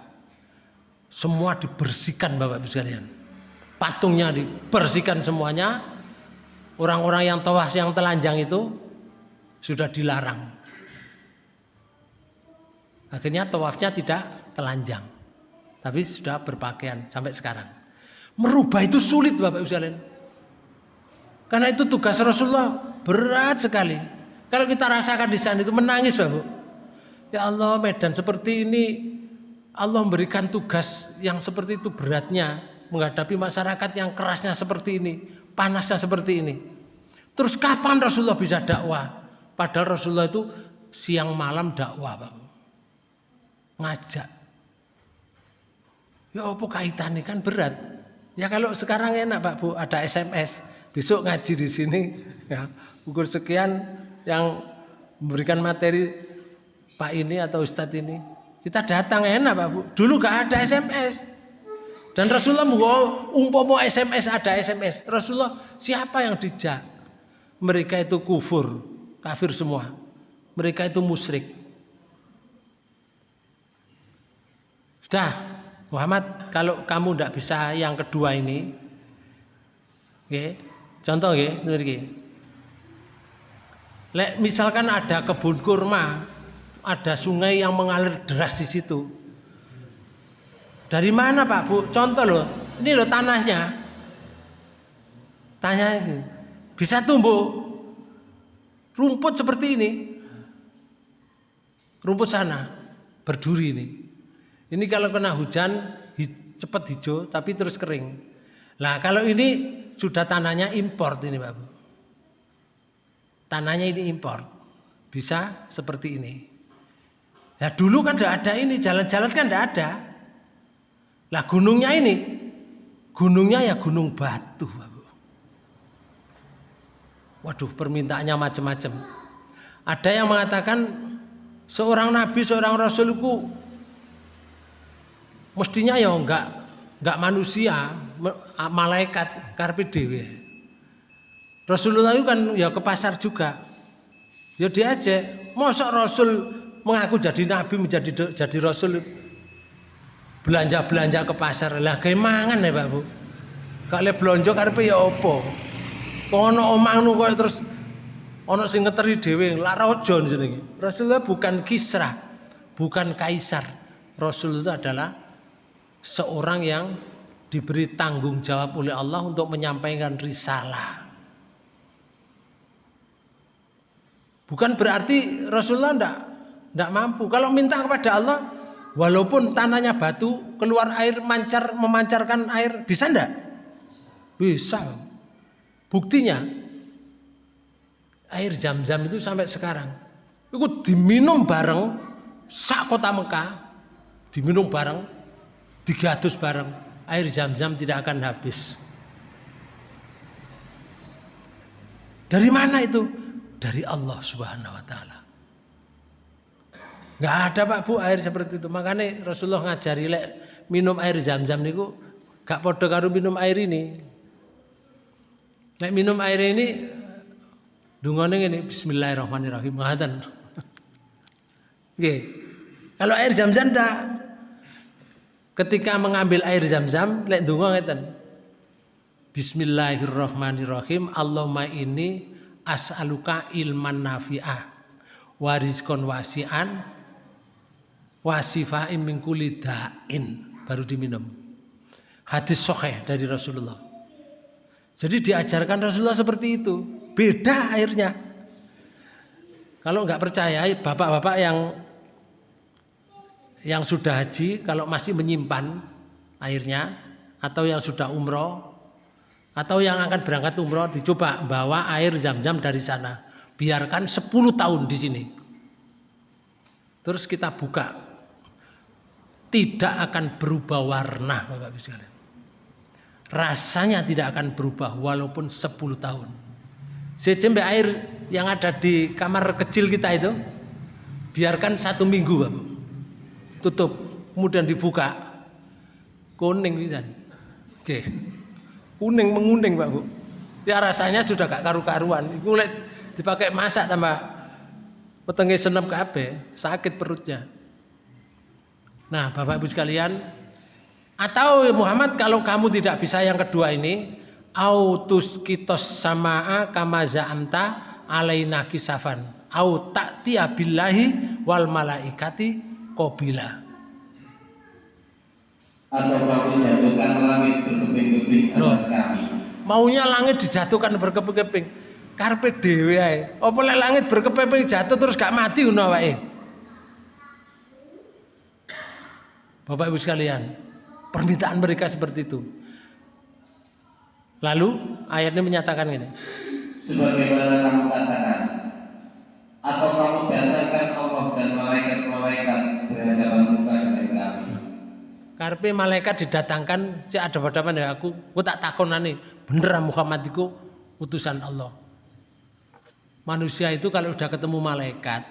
Semua dibersihkan Bapak Ibu sekalian patungnya dibersihkan semuanya. Orang-orang yang tawaf yang telanjang itu sudah dilarang. Akhirnya tawafnya tidak telanjang. Tapi sudah berpakaian sampai sekarang. Merubah itu sulit Bapak Ibu sekalian. Karena itu tugas Rasulullah berat sekali. Kalau kita rasakan di sana itu menangis Bapak. Ya Allah Medan seperti ini Allah memberikan tugas yang seperti itu beratnya menghadapi masyarakat yang kerasnya seperti ini, panasnya seperti ini. Terus kapan Rasulullah bisa dakwah? Padahal Rasulullah itu siang malam dakwah, Bang. Ngajak. Ya apa kaitannya kan berat. Ya kalau sekarang enak Pak Bu, ada SMS. Besok ngaji di sini ya, ukur sekian yang memberikan materi Pak ini atau Ustadz ini kita datang enak Pak Bu. Dulu gak ada SMS. Dan Rasulullah mau umpomo SMS ada SMS. Rasulullah siapa yang dijak? Mereka itu kufur, kafir semua. Mereka itu musyrik. Sudah, Muhammad, kalau kamu tidak bisa yang kedua ini, okay, contoh ya, Lek misalkan ada kebun kurma, ada sungai yang mengalir deras di situ. Dari mana Pak Bu? Contoh loh, ini loh tanahnya. Tanya itu. Bisa tumbuh rumput seperti ini. Rumput sana berduri ini. Ini kalau kena hujan cepat hijau tapi terus kering. Nah kalau ini sudah tanahnya import ini Pak Bu. Tanahnya ini import. Bisa seperti ini. Nah dulu kan tidak ada ini, jalan-jalan kan tidak ada. Lah gunungnya ini, gunungnya ya gunung batu. Waduh permintaannya macam-macam. Ada yang mengatakan seorang nabi, seorang rasulku mestinya ya enggak enggak manusia, malaikat karpi dewi. Rasulullah itu kan ya ke pasar juga. Ya diajak, mosok rasul mengaku jadi nabi menjadi jadi rasul? Belanja belanja ke pasar. Lah mangan ya pak bu. Kalau belanja karena ya opo ono omang nu terus ono sing ngeteri dewi lah rojo nih Rasulullah bukan kisra bukan kaisar. Rasul itu adalah seorang yang diberi tanggung jawab oleh Allah untuk menyampaikan risalah bukan berarti Rasulullah ndak tidak mampu. Kalau minta kepada Allah, walaupun tanahnya batu, keluar air mancar memancarkan air, bisa enggak? Bisa. Buktinya air zam-zam itu sampai sekarang itu diminum bareng sak kota Mekah diminum bareng digadus bareng air zam-zam tidak akan habis dari mana itu dari Allah Subhanahu wa taala Nggak ada Pak Bu air seperti itu. Makanya Rasulullah ngajari lek minum air zam-zam niku gak podo karo minum air ini. Lek minum air ini dungane ngene bismillahirrahmanirrahim ngaten. Nggih. Kalau air zam-zam ndak ketika mengambil air zam-zam lek donga ngeten. Bismillahirrahmanirrahim. Allahumma ini as'aluka ilman nafi'ah warizkon wasi'an wasifaim min da'in baru diminum. Hadis sahih dari Rasulullah. Jadi diajarkan Rasulullah seperti itu. Beda airnya. Kalau nggak percaya, bapak-bapak yang yang sudah haji, kalau masih menyimpan airnya, atau yang sudah umroh, atau yang akan berangkat umroh, dicoba bawa air jam-jam dari sana. Biarkan 10 tahun di sini. Terus kita buka tidak akan berubah warna Bapak Ibu sekalian. Rasanya tidak akan berubah walaupun 10 tahun. Secembe air yang ada di kamar kecil kita itu biarkan satu minggu Bapak. Tutup, kemudian dibuka. Kuning bisa. Oke. Kuning menguning Pak Bu. Ya rasanya sudah gak karu-karuan. Kulit dipakai masak tambah petengnya senam kabeh, sakit perutnya. Nah, Bapak Ibu sekalian, Atau Muhammad kalau kamu tidak bisa yang kedua ini, autus kitos samaa kama za'amta alaina kisafan au ta'tiya billahi wal malaikati qabila atau kamu jatuhkan langit berkeping-keping atas kami? Maunya langit dijatuhkan berkeping-keping. Karpe dhewe ae. Apa lek langit berkeping jatuh terus gak mati ngono wae Bapak Ibu sekalian permintaan mereka seperti itu. Lalu ayatnya menyatakan ini sebagaimana kamu katakan atau kamu datangkan Allah dan malaikat-malaikat berhadapan muka dengan kami? Karpe malaikat didatangkan si ada pada ya aku aku tak takonane. Bener Muhammad itu utusan Allah. Manusia itu kalau sudah ketemu malaikat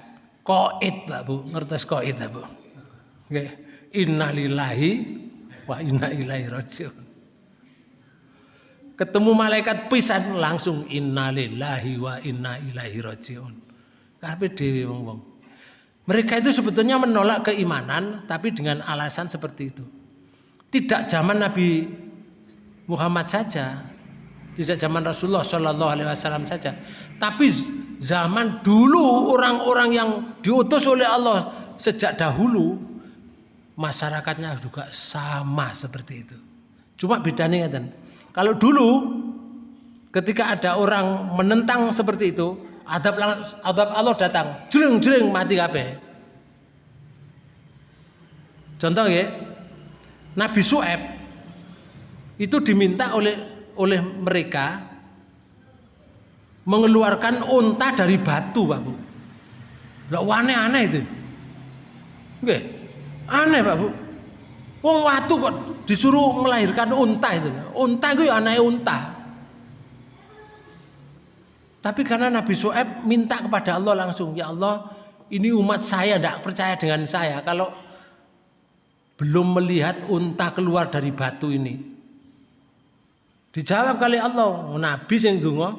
koit Pak Bu ngertes koit Bu? Oke. innalillahi wa inna ilaihi rajiun. Ketemu malaikat pisan langsung innalillahi wa inna ilaihi rajiun Karpe dewi wong wong. Mereka itu sebetulnya menolak keimanan, tapi dengan alasan seperti itu. Tidak zaman Nabi Muhammad saja, tidak zaman Rasulullah Shallallahu Alaihi Wasallam saja, tapi zaman dulu orang-orang yang diutus oleh Allah sejak dahulu masyarakatnya juga sama seperti itu. Cuma bedanya kan, kalau dulu ketika ada orang menentang seperti itu, adab adab Allah datang. Jreng jreng mati kabeh. Contoh ya Nabi Su'eb itu diminta oleh oleh mereka mengeluarkan unta dari batu Pak Bu. Lah aneh-aneh itu. Oke, aneh Pak Bu. Wong watu kok disuruh melahirkan unta itu. Unta itu ya aneh unta tapi karena Nabi Su'eb minta kepada Allah langsung, ya Allah ini umat saya tidak percaya dengan saya kalau belum melihat unta keluar dari batu ini. Dijawab kali Allah, Nabi yang dungo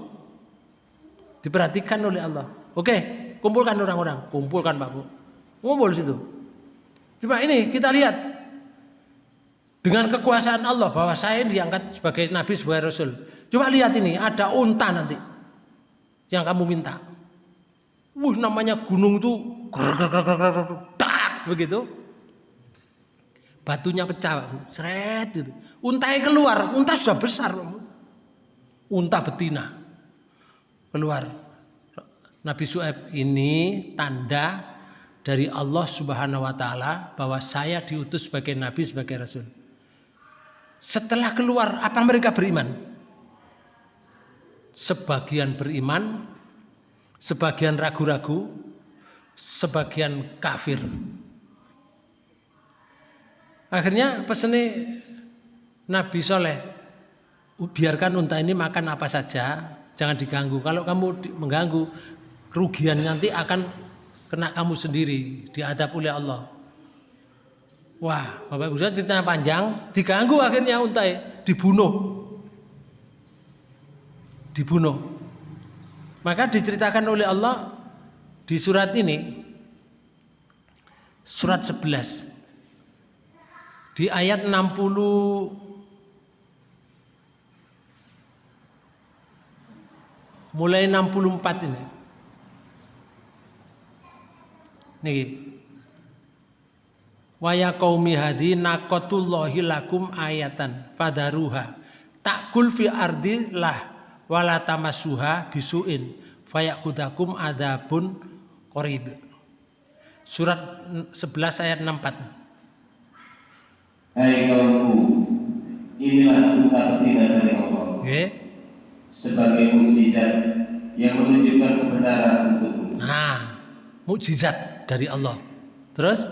diperhatikan oleh Allah. Oke, kumpulkan orang-orang, kumpulkan Pak Bu. Ngumpul situ. Coba ini kita lihat dengan kekuasaan Allah bahwa saya diangkat sebagai nabi sebagai rasul. Coba lihat ini ada unta nanti yang kamu minta. Wuh namanya gunung itu dak begitu. Batunya pecah, seret itu. Untai keluar, unta sudah besar. Unta betina keluar. Nabi Su'aib ini tanda dari Allah Subhanahu wa taala bahwa saya diutus sebagai nabi sebagai rasul. Setelah keluar apa mereka beriman? Sebagian beriman, sebagian ragu-ragu, sebagian kafir. Akhirnya pesannya Nabi Soleh, biarkan unta ini makan apa saja, jangan diganggu. Kalau kamu mengganggu, kerugian nanti akan kena kamu sendiri, diadab oleh Allah. Wah, Bapak Ibu cerita panjang, diganggu akhirnya unta dibunuh dibunuh. Maka diceritakan oleh Allah di surat ini surat 11 di ayat 60 mulai 64 ini. Nih. Wa ya qaumi hadi naqatullahi lakum ayatan fadaruha takul fi ardi lah wala tamassuha bisuin fayakudakum adabun qorib. Surat 11 ayat 64. Hai kaumku, inilah buka betina dari Allah. Okay. Sebagai mukjizat yang menunjukkan kebenaran untukmu. Nah, mukjizat dari Allah. Terus?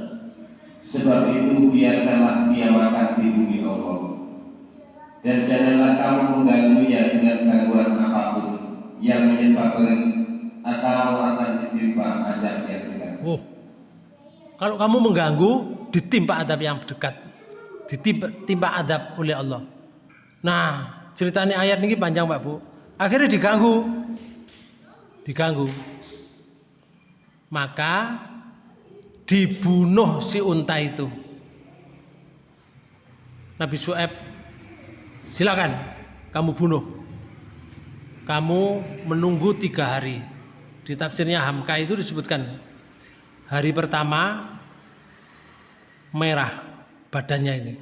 Sebab itu biarkanlah dia makan di bumi Allah dan janganlah kamu mengganggunya dengan gangguan apa pun yang menyebabkan atau akan ditimpa azab yang dekat. Oh, kalau kamu mengganggu, ditimpa adab yang dekat, ditimpa timpa adab oleh Allah. Nah, ceritanya ayat ini panjang Pak Bu. Akhirnya diganggu, diganggu. Maka dibunuh si unta itu Nabi Su'aib silakan kamu bunuh. Kamu menunggu tiga hari. Di tafsirnya Hamka itu disebutkan hari pertama merah badannya ini.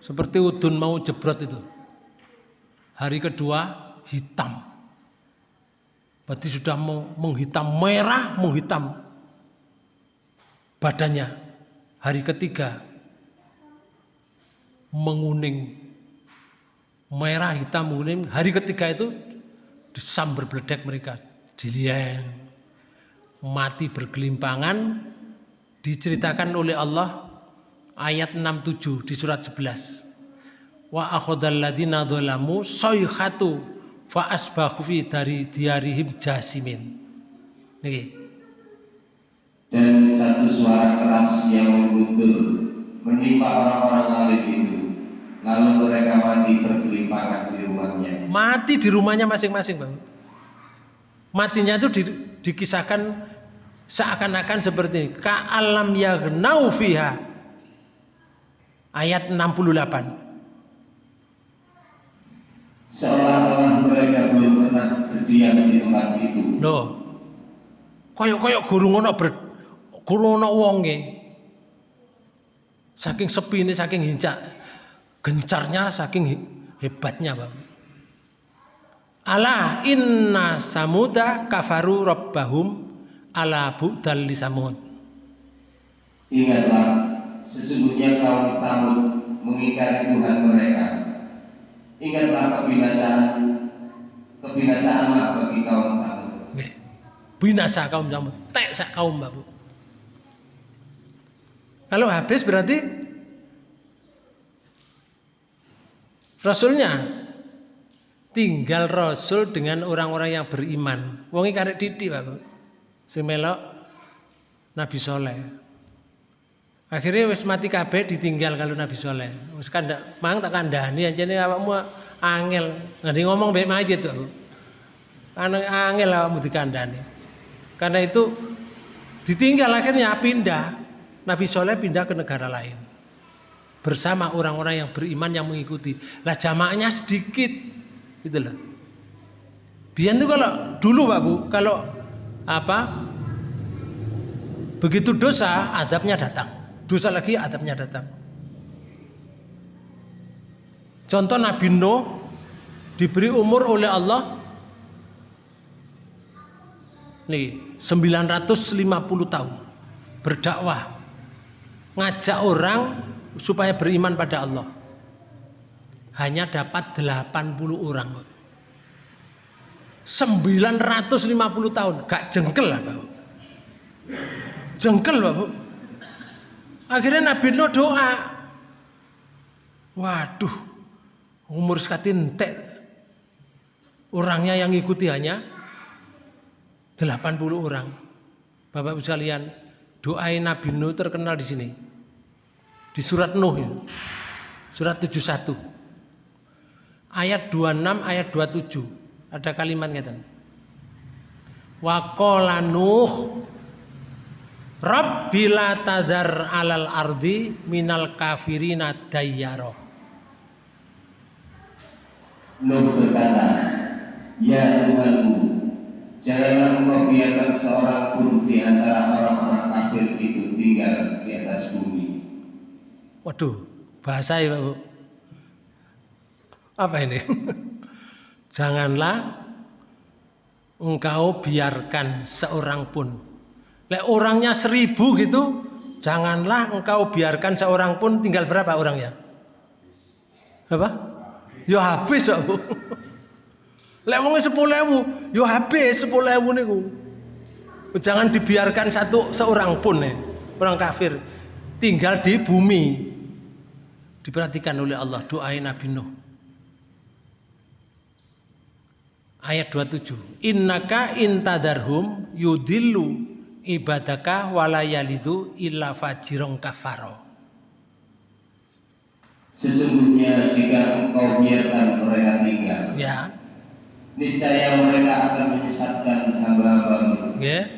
Seperti udun mau jebrot itu. Hari kedua hitam. Berarti sudah menghitam merah menghitam badannya. Hari ketiga menguning merah hitam menguning hari ketiga itu disambar beledek mereka. Dilihat mati bergelimpangan. Diceritakan oleh Allah ayat 67 di surat 11 wa akhadhal ladina sayhatu fa asbahu fi dari diarihim jasimin. Niki. Dan satu suara keras yang mengguntur menimpa orang-orang alim itu lalu mereka mati bergelimpangan di rumahnya. Mati di rumahnya masing-masing bang. Matinya itu di, dikisahkan seakan-akan seperti ini. Ka alam yagnau fiha. Ayat 68 seolah-olah mereka belum pernah berdiam di tempat itu. Loh koyok-koyok guru ngono ber guru ngono wonge. Saking sepi ini saking hincak gencarnya saking hebatnya bang ala inna samuda kafaru rabbahum ala bu'dal li samud ingatlah sesungguhnya kaum Samud mengingkari Tuhan mereka. Ingatlah kebinasaan kebinasaanlah bagi kaum Samud. Binasa kaum Samud. Tek sak kaum babu kalau habis berarti Rasulnya tinggal Rasul dengan orang-orang yang beriman. Wongi karek didik Bapak. Semelok Nabi Soleh. Akhirnya wis mati kabeh ditinggal kalau Nabi Soleh. Wis kandak mang tak kandhani anjene awakmu angel. Nanti ngomong baik majid tuh. Anu angel awakmu dikandani. Karena itu ditinggal akhirnya pindah. Nabi Soleh pindah ke negara lain bersama orang-orang yang beriman yang mengikuti. Lah jamaahnya sedikit, gitu loh. Biar itu kalau dulu Pak Bu, kalau apa begitu dosa adabnya datang, dosa lagi adabnya datang. Contoh Nabi Nuh diberi umur oleh Allah nih 950 tahun berdakwah ngajak orang supaya beriman pada Allah. Hanya dapat 80 orang. 950 tahun, gak jengkel lah Bapak. Jengkel Bapak. Akhirnya Nabi Nuh doa. Waduh, umur sekatin entek. Orangnya yang ikuti hanya 80 orang. Bapak sekalian, doain Nabi Nuh terkenal di sini di surat Nuh ya. Surat 71. Ayat 26 ayat 27 ada kalimat ngeten. Wa qala Nuh Rabbi la tadar alal ardi minal kafirina dayyaro. Nuh berkata, Ya Tuhanku, janganlah engkau biarkan seorang pun di antara orang-orang kafir itu tinggal di atas bumi. Waduh, bahasa ya Bu. Apa ini? Janganlah engkau biarkan seorang pun. Lek orangnya seribu gitu, janganlah engkau biarkan seorang pun tinggal berapa orangnya? Apa? Yo habis Bu. Lek wong sepuluh ewu, yo habis sepuluh ewu niku. Jangan dibiarkan satu seorang pun nih, orang kafir tinggal di bumi Diperhatikan oleh Allah doain Nabi Nuh. Ayat 27. Innaka intadarhum yudillu ibadaka walayalidu illa fajirong kafaro. Sesungguhnya jika engkau biarkan mereka tinggal, ya. niscaya mereka akan menyesatkan hamba-hambamu. Ya.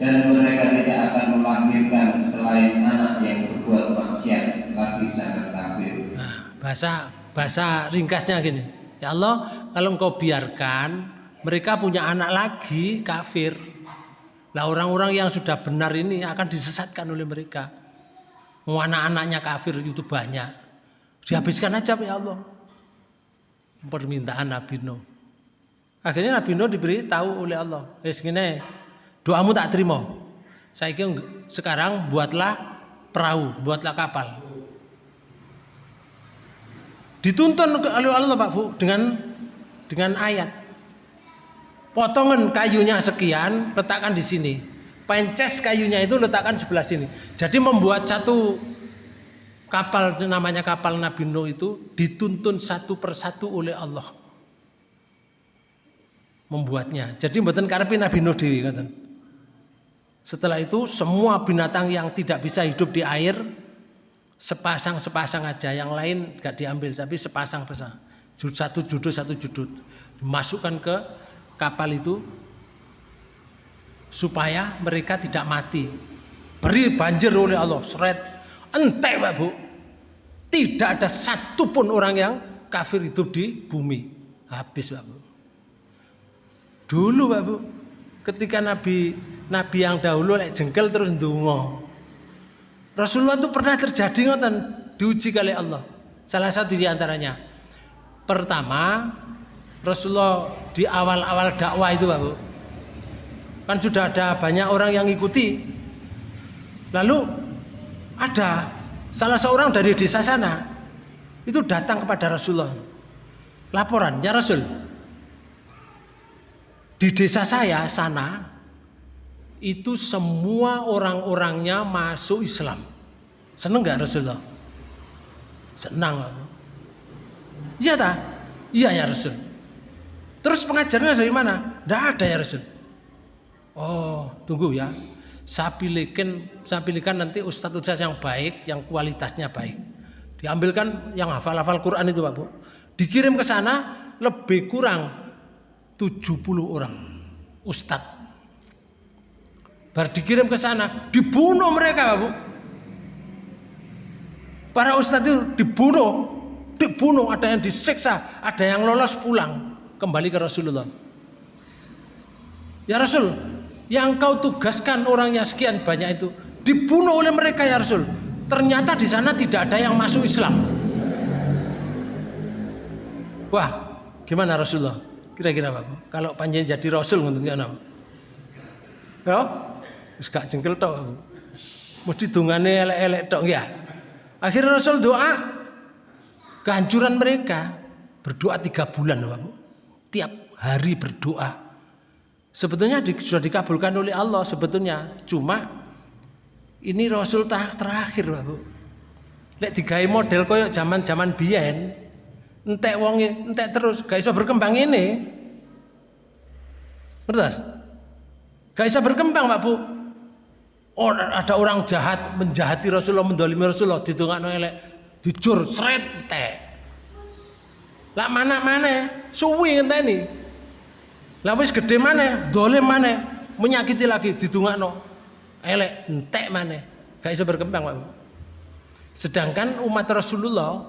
Dan mereka tidak akan melahirkan selain anak yang berbuat maksiat lagi sangat kafir. Nah, bahasa bahasa ringkasnya gini. Ya Allah, kalau engkau biarkan mereka punya anak lagi kafir. Lah orang-orang yang sudah benar ini akan disesatkan oleh mereka. Mau anak-anaknya kafir itu banyak. Dihabiskan aja ya Allah. Permintaan Nabi Nuh. Akhirnya Nabi Nuh diberi tahu oleh Allah. Eh segini, doamu tak terima. Saya sekarang buatlah perahu, buatlah kapal. Dituntun oleh Allah Pak Bu dengan dengan ayat. Potongan kayunya sekian, letakkan di sini. Pences kayunya itu letakkan sebelah sini. Jadi membuat satu kapal namanya kapal Nabi Nuh itu dituntun satu persatu oleh Allah membuatnya. Jadi mboten karepe Nabi Nuh dewi ngoten. Setelah itu semua binatang yang tidak bisa hidup di air sepasang-sepasang aja, yang lain gak diambil tapi sepasang-pasang. Satu judul satu judul dimasukkan ke kapal itu supaya mereka tidak mati. Beri banjir oleh Allah, seret entek Pak Bu. Tidak ada satupun orang yang kafir hidup di bumi. Habis Pak Bu. Dulu Pak Bu, ketika Nabi Nabi yang dahulu lek jengkel terus ndonga. Rasulullah itu pernah terjadi ngoten diuji kali Allah. Salah satu di antaranya. Pertama, Rasulullah di awal-awal dakwah itu Pak Bu. Kan sudah ada banyak orang yang ngikuti. Lalu ada salah seorang dari desa sana itu datang kepada Rasulullah. Laporan, ya Rasul, di desa saya sana itu semua orang-orangnya masuk Islam. Seneng nggak Rasulullah? Senang. Iya tak? Iya ya Rasul. Terus pengajarnya dari mana? Tidak ada ya Rasul. Oh, tunggu ya. Saya pilihkan, saya pilihkan nanti ustadz ustadz yang baik, yang kualitasnya baik. Diambilkan yang hafal-hafal Quran itu Pak Bu. Dikirim ke sana lebih kurang 70 orang ustad Bar dikirim ke sana, dibunuh mereka, Bu. Para ustad itu dibunuh, dibunuh, ada yang disiksa, ada yang lolos pulang kembali ke Rasulullah. Ya Rasul, yang kau tugaskan orang yang sekian banyak itu dibunuh oleh mereka ya Rasul. Ternyata di sana tidak ada yang masuk Islam. Wah, gimana Rasulullah? Kira-kira Pak, kalau panjang jadi rasul ngoten ya napa? Ya, wis gak jengkel tok. Mesti dungane elek-elek tok ya. Akhirnya Rasul doa kehancuran mereka berdoa tiga bulan Pak. Tiap hari berdoa. Sebetulnya di, sudah dikabulkan oleh Allah sebetulnya. Cuma ini Rasul terakhir Pak. Lek digawe model koyo zaman-zaman biyen, entek wonge entek terus gak bisa berkembang ini bertas gak bisa berkembang Pak Bu oh, ada orang jahat menjahati Rasulullah mendolimi Rasulullah di no elek. Dijur seret entek lah mana mana suwi ngenteni. Lah wis gede mana dolim mana menyakiti lagi di no elek entek mana gak bisa berkembang Pak. Sedangkan umat Rasulullah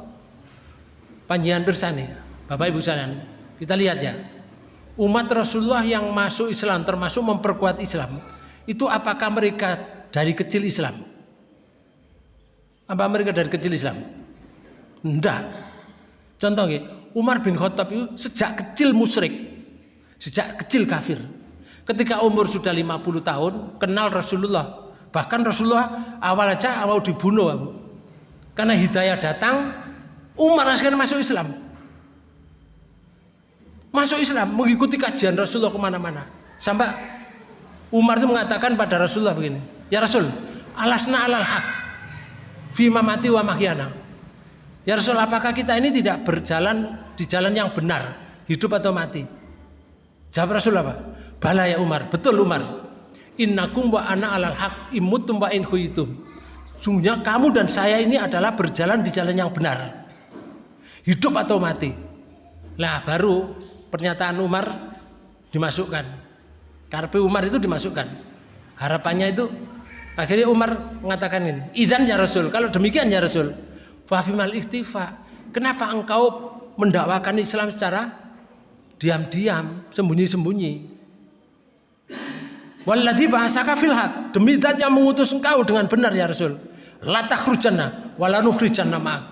panjangan bersani Bapak Ibu sekalian kita lihat ya. Umat Rasulullah yang masuk Islam termasuk memperkuat Islam itu apakah mereka dari kecil Islam. Apa mereka dari kecil Islam? Enggak contohnya Umar bin Khattab itu sejak kecil musyrik sejak kecil kafir. Ketika umur sudah 50 tahun kenal Rasulullah. Bahkan Rasulullah awal aja awal dibunuh karena hidayah datang Umar akhirnya masuk Islam. Masuk Islam, mengikuti kajian Rasulullah ke mana-mana. Sampai Umar itu mengatakan pada Rasulullah begini, Ya Rasul, alasna alal haq, fima mati wa mahyana. Ya Rasul, apakah kita ini tidak berjalan di jalan yang benar, hidup atau mati? Jawab Rasul apa? Bala ya Umar, betul Umar. Innakum wa ana alal haq imutum wa in Sungguhnya kamu dan saya ini adalah berjalan di jalan yang benar hidup atau mati. Lah baru pernyataan Umar dimasukkan. Karpe Umar itu dimasukkan. Harapannya itu akhirnya Umar mengatakan "Idan ya Rasul, kalau demikian ya Rasul, Fafimal iktifa. Kenapa engkau mendakwakan Islam secara diam-diam, sembunyi-sembunyi? Walladhi ba'asaka fil haq. Demi zat yang mengutus engkau dengan benar ya Rasul. La takhrujanna wala nukhrijanna ma'ak.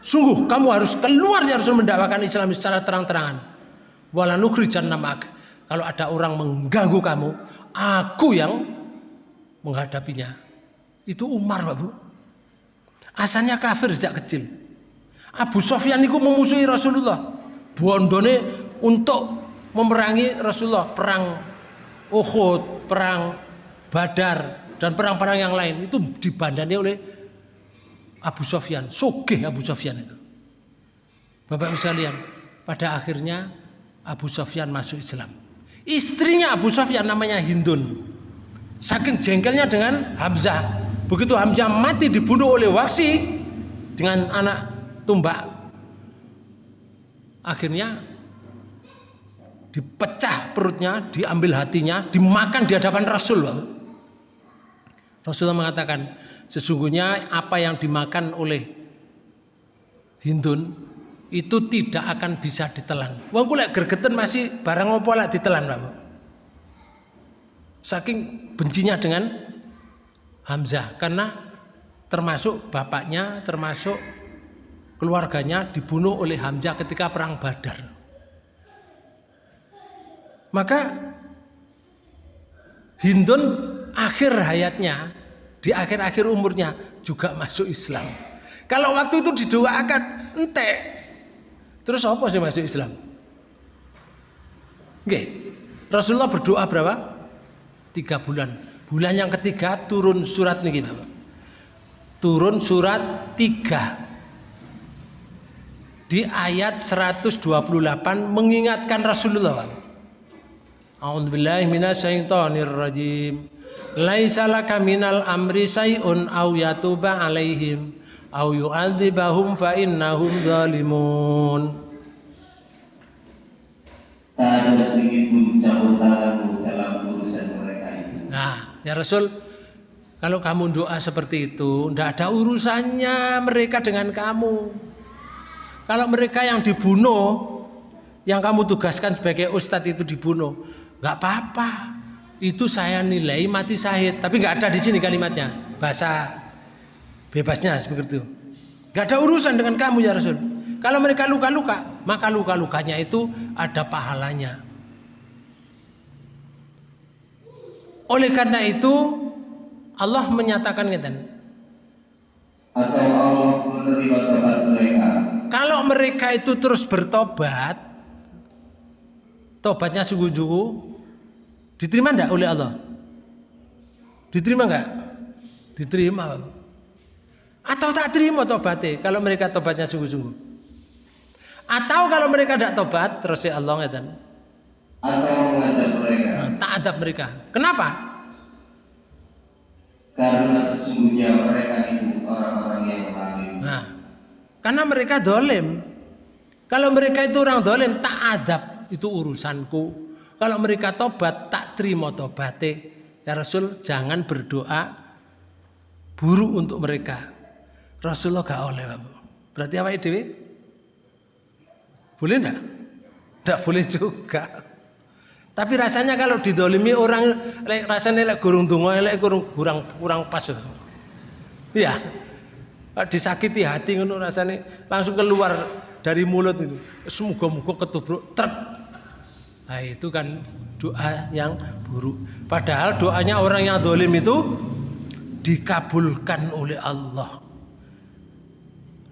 Sungguh kamu harus keluar ya Rasul mendakwakan Islam secara terang-terangan. Wala nukhrijanna ma'ak. Kalau ada orang mengganggu kamu, aku yang menghadapinya. Itu Umar, Pak Bu. Asalnya kafir sejak kecil. Abu Sofyan itu memusuhi Rasulullah. Bondone untuk memerangi Rasulullah perang Uhud, perang Badar dan perang-perang yang lain itu dibandani oleh Abu Sofyan, sugih Abu Sofyan itu. Bapak sekalian, pada akhirnya Abu Sofyan masuk Islam. Istrinya Abu Sofyan namanya Hindun. Saking jengkelnya dengan Hamzah. Begitu Hamzah mati dibunuh oleh Waksi dengan anak tumbak. Akhirnya dipecah perutnya, diambil hatinya, dimakan di hadapan Rasul. Rasulullah mengatakan, sesungguhnya apa yang dimakan oleh Hindun itu tidak akan bisa ditelan. Wong kula gergeten masih barang lek ditelan, Pak. Saking bencinya dengan Hamzah karena termasuk bapaknya, termasuk keluarganya dibunuh oleh Hamzah ketika perang Badar. Maka Hindun akhir hayatnya di akhir-akhir umurnya juga masuk Islam. Kalau waktu itu didoakan ente, terus apa sih masuk Islam? Oke, Rasulullah berdoa berapa? Tiga bulan. Bulan yang ketiga turun surat nih Bapak. Turun surat tiga di ayat 128 mengingatkan Rasulullah. A'udzu billahi minasyaitonir rajim. Laisa laka minal amri syai'un aw yatuba alaihim aw yu'adzibahum fa innahum zalimun. Tak ada sedikit pun campur tanganmu dalam urusan mereka itu. Nah, ya Rasul, kalau kamu doa seperti itu, tidak ada urusannya mereka dengan kamu. Kalau mereka yang dibunuh, yang kamu tugaskan sebagai ustadz itu dibunuh, nggak apa-apa. Itu saya nilai mati syahid. Tapi nggak ada di sini kalimatnya. Bahasa bebasnya seperti itu. Nggak ada urusan dengan kamu ya Rasul. Kalau mereka luka-luka maka luka-lukanya itu ada pahalanya oleh karena itu Allah menyatakan ngeten Atau Allah menerima tobat mereka. kalau mereka itu terus bertobat tobatnya sungguh-sungguh Diterima enggak oleh Allah? Diterima enggak? Diterima. Atau tak terima tobatnya kalau mereka tobatnya sungguh-sungguh. Atau kalau mereka tidak tobat terus ya Allah ngeten. Atau mengazab mereka. Nah, tak adab mereka. Kenapa? Karena sesungguhnya mereka itu orang-orang yang zalim. Nah, karena mereka dolim. Kalau mereka itu orang dolim, tak adab itu urusanku. Kalau mereka tobat, tak terima tobate. Ya Rasul, jangan berdoa buruk untuk mereka. Rasulullah gak oleh, Bapak. Berarti apa itu? Boleh enggak? Enggak boleh juga. Tapi rasanya kalau didolimi orang rasanya lek gurung donga lek kurang kurang kurang pas. Iya. Disakiti hati ngono rasanya langsung keluar dari mulut itu. Semoga-moga ketubruk truk Nah itu kan doa yang buruk. Padahal doanya orang yang dolim itu dikabulkan oleh Allah.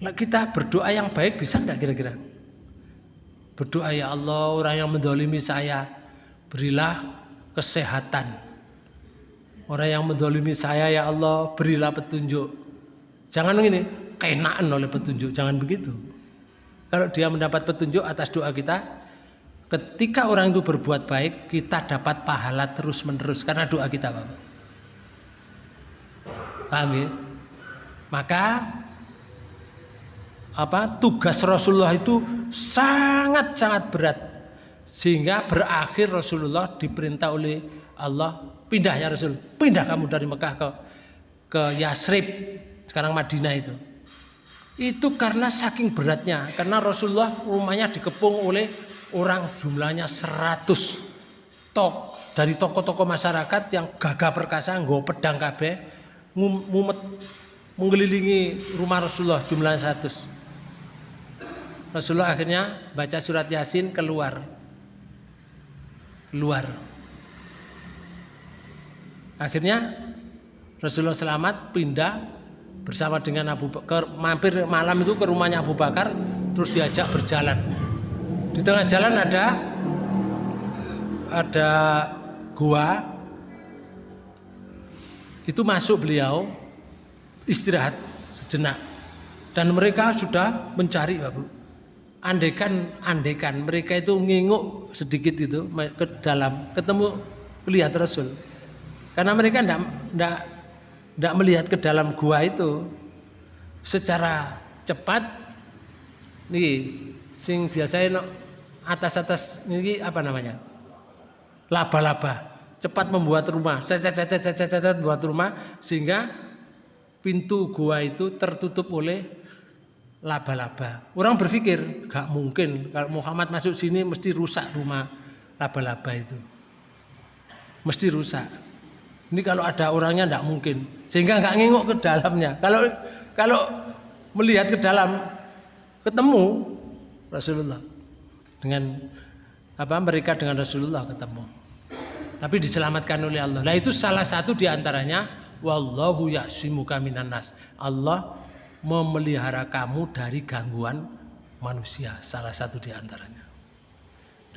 Nah, kita berdoa yang baik bisa enggak kira-kira? Berdoa ya Allah orang yang mendolimi saya berilah kesehatan. Orang yang mendolimi saya ya Allah berilah petunjuk. Jangan begini, keenaan oleh petunjuk, jangan begitu. Kalau dia mendapat petunjuk atas doa kita, Ketika orang itu berbuat baik, kita dapat pahala terus-menerus karena doa kita. Paham ya? Maka apa tugas Rasulullah itu sangat-sangat berat sehingga berakhir Rasulullah diperintah oleh Allah pindah ya Rasul pindah kamu dari Mekah ke ke Yasrib sekarang Madinah itu Itu karena saking beratnya, karena Rasulullah rumahnya dikepung oleh orang jumlahnya 100 tok dari tokoh-tokoh masyarakat yang gagah perkasa nggo pedang kabeh mumet mengelilingi rumah Rasulullah jumlah 100. Rasulullah akhirnya baca surat Yasin keluar. Keluar. Akhirnya Rasulullah selamat pindah bersama dengan Abu Bakar mampir malam itu ke rumahnya Abu Bakar terus diajak berjalan. Di tengah jalan ada ada gua itu masuk beliau istirahat sejenak dan mereka sudah mencari Bapak. Andekan andekan mereka itu nginguk sedikit itu ke dalam ketemu melihat Rasul. Karena mereka tidak tidak tidak melihat ke dalam gua itu secara cepat nih sing biasanya atas atas ini apa namanya laba-laba cepat membuat rumah cacat cacat cacat cacat buat rumah sehingga pintu gua itu tertutup oleh laba-laba. Orang berpikir gak mungkin kalau Muhammad masuk sini mesti rusak rumah laba-laba itu. Mesti rusak. Ini kalau ada orangnya tidak mungkin. Sehingga nggak nginguk ke dalamnya. Kalau kalau melihat ke dalam ketemu Rasulullah dengan apa mereka dengan Rasulullah ketemu. Tapi diselamatkan oleh Allah. Nah itu salah satu di antaranya wallahu ya'simuka minan nas. Allah memelihara kamu dari gangguan manusia, salah satu di antaranya.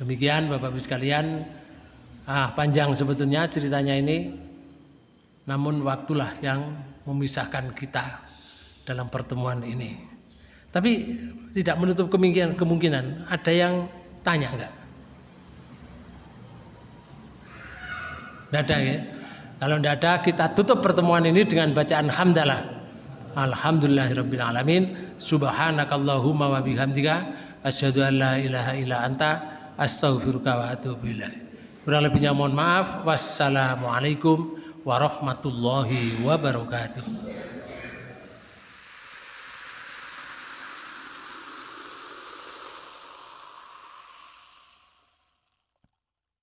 Demikian Bapak Ibu sekalian, ah panjang sebetulnya ceritanya ini, namun waktulah yang memisahkan kita dalam pertemuan ini. Tapi tidak menutup kemungkinan, kemungkinan ada yang tanya enggak? Tidak ada ya? Kalau tidak ada kita tutup pertemuan ini dengan bacaan hamdalah. Alhamdulillahirabbil alamin. Subhanakallahumma wa bihamdika asyhadu an la ilaha illa anta astaghfiruka wa atubu ilaik. Kurang lebihnya mohon maaf. Wassalamualaikum warahmatullahi wabarakatuh.